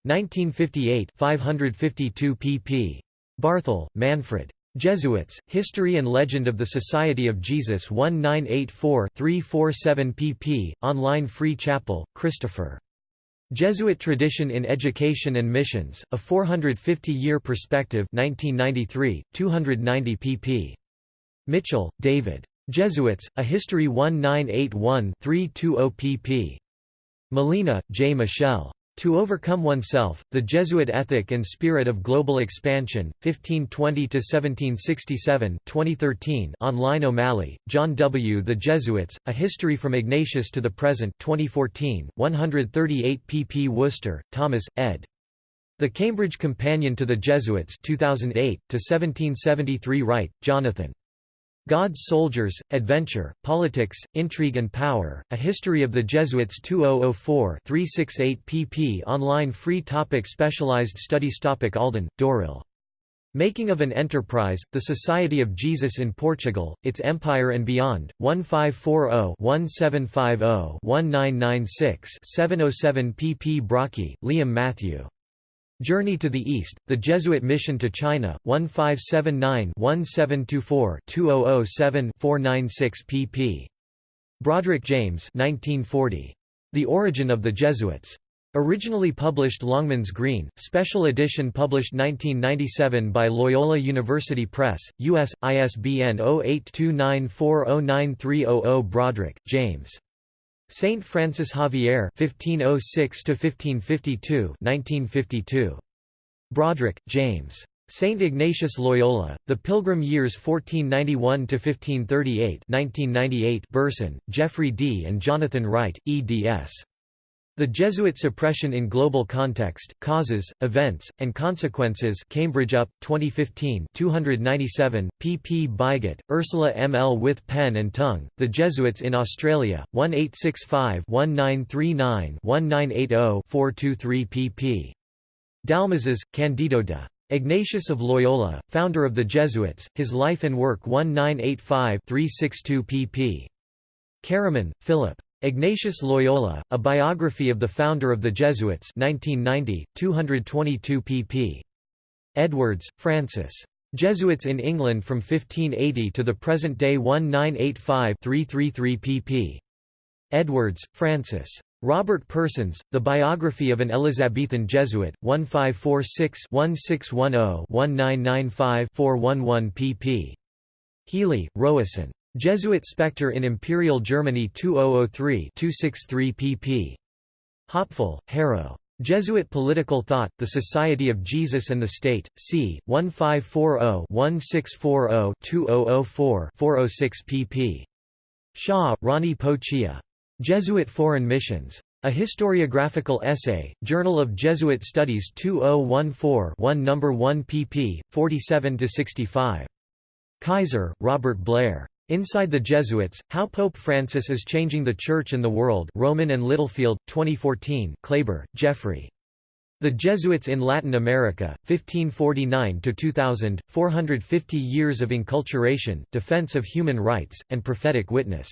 1958 552 pp. Barthel, Manfred. Jesuits, History and Legend of the Society of Jesus 1984-347 pp. Online Free Chapple, Christopher. Jesuit Tradition in Education and Missions, A 450-Year Perspective 1993, 290 pp. Mitchell, David. Jesuits, A History 1981-320 pp. Molina, J. Michel. To Overcome Oneself, The Jesuit Ethic and Spirit of Global Expansion, 1520–1767 2013 online O'Malley, John W. The Jesuits, A History from Ignatius to the Present 2014, 138 pp Worcester, Thomas, ed. The Cambridge Companion to the Jesuits 2008, to 1773 Wright, Jonathan. God's Soldiers, Adventure, Politics, Intrigue and Power, A History of the Jesuits 2004-368 pp online free topic Specialized studies topic Alden, Dauril. Making of an Enterprise, The Society of Jesus in Portugal, Its Empire and Beyond, 1540-1750-1996-707 pp Brockey, Liam Matthew. Journey to the East, The Jesuit Mission to China, 1579-1724-2007-496 pp. Brodrick James 1940. The Origin of the Jesuits. Originally published Longmans Green, special edition published 1997 by Loyola University Press, U.S., ISBN 0829409300 Brodrick, James. Saint Francis Xavier (1506–1552), 1952. Brodrick, James. Saint Ignatius Loyola, The Pilgrim Years 1491–1538 1998 Burson, Jeffrey D. and Jonathan Wright, eds. The Jesuit Suppression in Global Context, Causes, Events, and Consequences Cambridge UP, 2015 297, pp Bygott, Ursula M. L. with Pen and Tongue, The Jesuits in Australia, 1865-1939-1980-423 pp. Dalmases, Candido de Ignatius of Loyola, founder of the Jesuits, his life and work 1985-362 pp. Caraman, Philip. Ignatius Loyola, A Biography of the Founder of the Jesuits 1990, 222 pp. Edwards, Francis. Jesuits in England from 1580 to the present day 1985-333 pp. Edwards, Francis. Robert Persons, The Biography of an Elizabethan Jesuit, 1546-1610-1995-411 pp. Healy, Rowason. Jesuit Spectre in Imperial Germany 2003-263 pp. Höpfl, Harro. Jesuit Political Thought, The Society of Jesus and the State, c. 1540-1640-2004-406 pp. Hsia, Ronnie Po Chia. Jesuit Foreign Missions. A Historiographical Essay, Journal of Jesuit Studies 2014-1 No. 1 pp. 47–65. Kaiser, Robert Blair. Inside the Jesuits, How Pope Francis is Changing the Church and the World Rowman and Littlefield, 2014 Klaiber, Jeffrey. The Jesuits in Latin America, 1549–2000, 450 Years of Inculturation, Defense of Human Rights, and Prophetic Witness.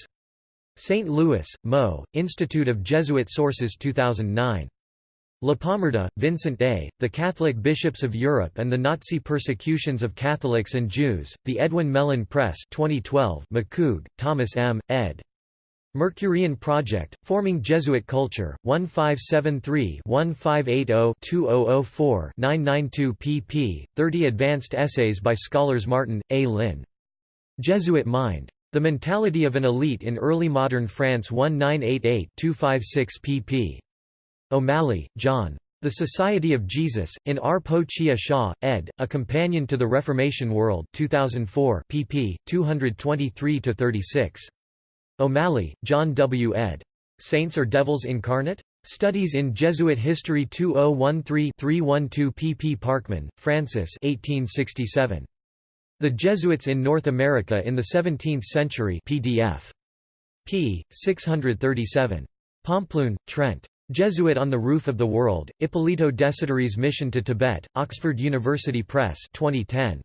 St. Louis, Mo., Institute of Jesuit Sources 2009. Lapomarda, Vincent A., The Catholic Bishops of Europe and the Nazi Persecutions of Catholics and Jews, The Edwin Mellen Press 2012 McCoog, Thomas M., ed. Mercurian Project, Forming Jesuit Culture, 1573-1580-2004-992 pp. 30 Advanced Essays by Scholars Martin, A. Lynn. Jesuit Mind. The Mentality of an Elite in Early Modern France 1988-256 pp. O'Malley, John. The Society of Jesus, in R. Po Chia Hsia, ed., A Companion to the Reformation World 2004 pp. 223–36. O'Malley, John W. ed. Saints or Devils Incarnate? Studies in Jesuit History 2013-312 pp. Parkman, Francis 1867. The Jesuits in North America in the Seventeenth Century PDF. p. 637. Pomplun, Trent. Jesuit on the Roof of the World, Ippolito Desideri's Mission to Tibet, Oxford University Press 2010.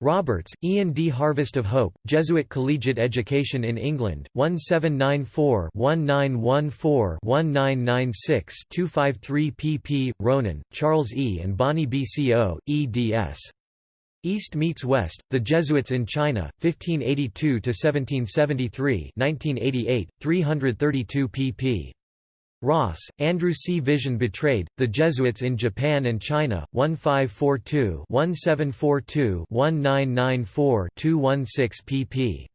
Roberts, Ian D. Harvest of Hope, Jesuit Collegiate Education in England, 1794-1914-1996-253 pp. Ronan, Charles E. and Bonnie B. C. O., eds. East meets West, The Jesuits in China, 1582–1773 1988, 332 pp. Ross, Andrew C. Vision Betrayed, The Jesuits in Japan and China, 1542-1742-1994-216 pp.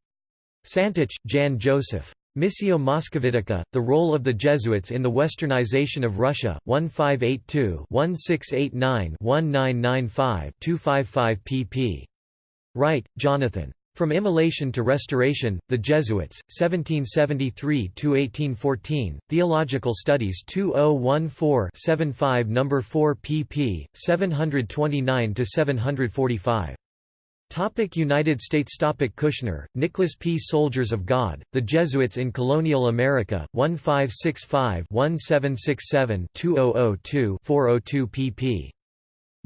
Santich, Jan Joseph. Missio Moscovitica, The Role of the Jesuits in the Westernization of Russia, 1582-1689-1995-255 pp. Wright, Jonathan. From Immolation to Restoration, The Jesuits, 1773–1814, Theological Studies 2014-75 No. 4 pp. 729–745. Topic United States Topic Cushner, Nicholas P. Soldiers of God, The Jesuits in Colonial America, 1565-1767-2002-402 pp.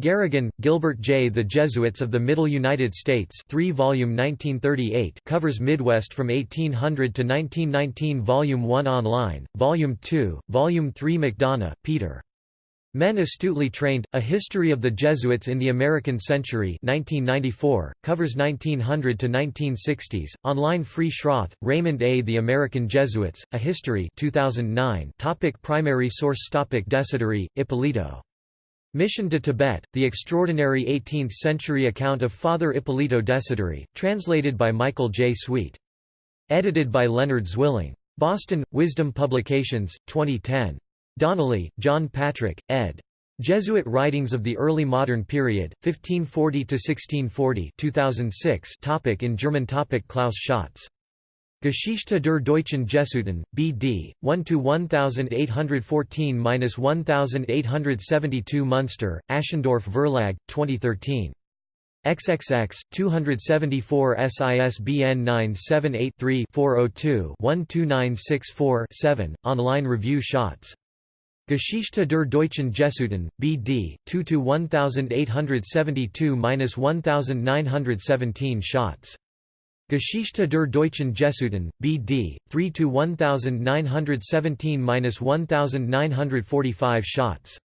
Garraghan, Gilbert J. The Jesuits of the Middle United States 3 volume 1938 covers Midwest from 1800 to 1919 Volume 1 online, Volume 2, Volume 3 McDonough, Peter. Men Astutely Trained, A History of the Jesuits in the American Century 1994, covers 1900 to 1960s, online Free Schroth, Raymond A. The American Jesuits, A History 2009 topic Primary source topic Desideri, Ippolito Mission to Tibet, the extraordinary 18th-century account of Father Ippolito Desideri, translated by Michael J. Sweet. Edited by Leonard Zwilling. Boston, Wisdom Publications, 2010. Donnelly, John Patrick, ed. Jesuit Writings of the Early Modern Period, 1540–1640 2006 topic In German topic Klaus Schatz Geschichte der deutschen Jesuiten, B.D., 1–1814–1872 Munster, Aschendorff Verlag, 2013. XXX, 274 SISBN 978-3-402-12964-7, online review shots. Geschichte der deutschen Jesuiten, B.D., 2-1872–1917 Schatz. Geschichte der deutschen Jesuiten, B.D., 3-1917–1945 Schatz.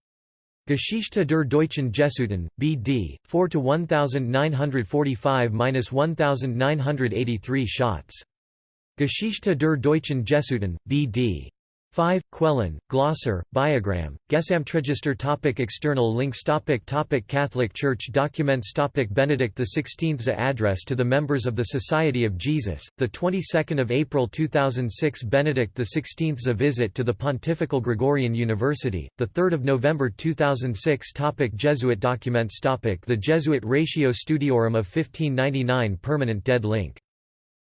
Geschichte der deutschen Jesuiten, B.D., 4-1945–1983 Schatz. Geschichte der deutschen Jesuiten, B.D. 5. Quellen, Glosser, Biogram, Gesamtregister topic External links topic topic Catholic Church documents topic Benedict XVI's address to the members of the Society of Jesus, the 22nd of April 2006 Benedict XVI's visit to the Pontifical Gregorian University, the 3rd of November 2006 topic Jesuit documents topic The Jesuit Ratio Studiorum of 1599 permanent dead link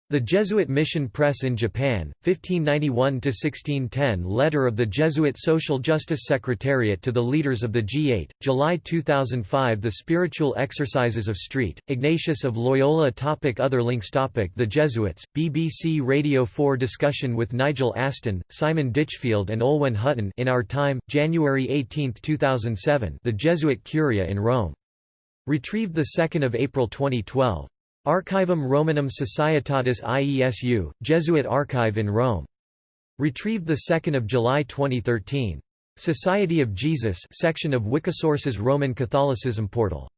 the Jesuit Mission Press in Japan, 1591–1610 Letter of the Jesuit Social Justice Secretariat to the leaders of the G8, July 2005 The Spiritual Exercises of Street, Ignatius of Loyola topic Other links topic The Jesuits, BBC Radio 4 discussion with Nigel Aston, Simon Ditchfield and Olwen Hufton in Our Time, January 18, 2007 The Jesuit Curia in Rome. Retrieved 2 April 2012. Archivum Romanum Societatis IESU, Jesuit Archive in Rome. Retrieved 2 July 2013. Society of Jesus section of Wikisource's Roman Catholicism portal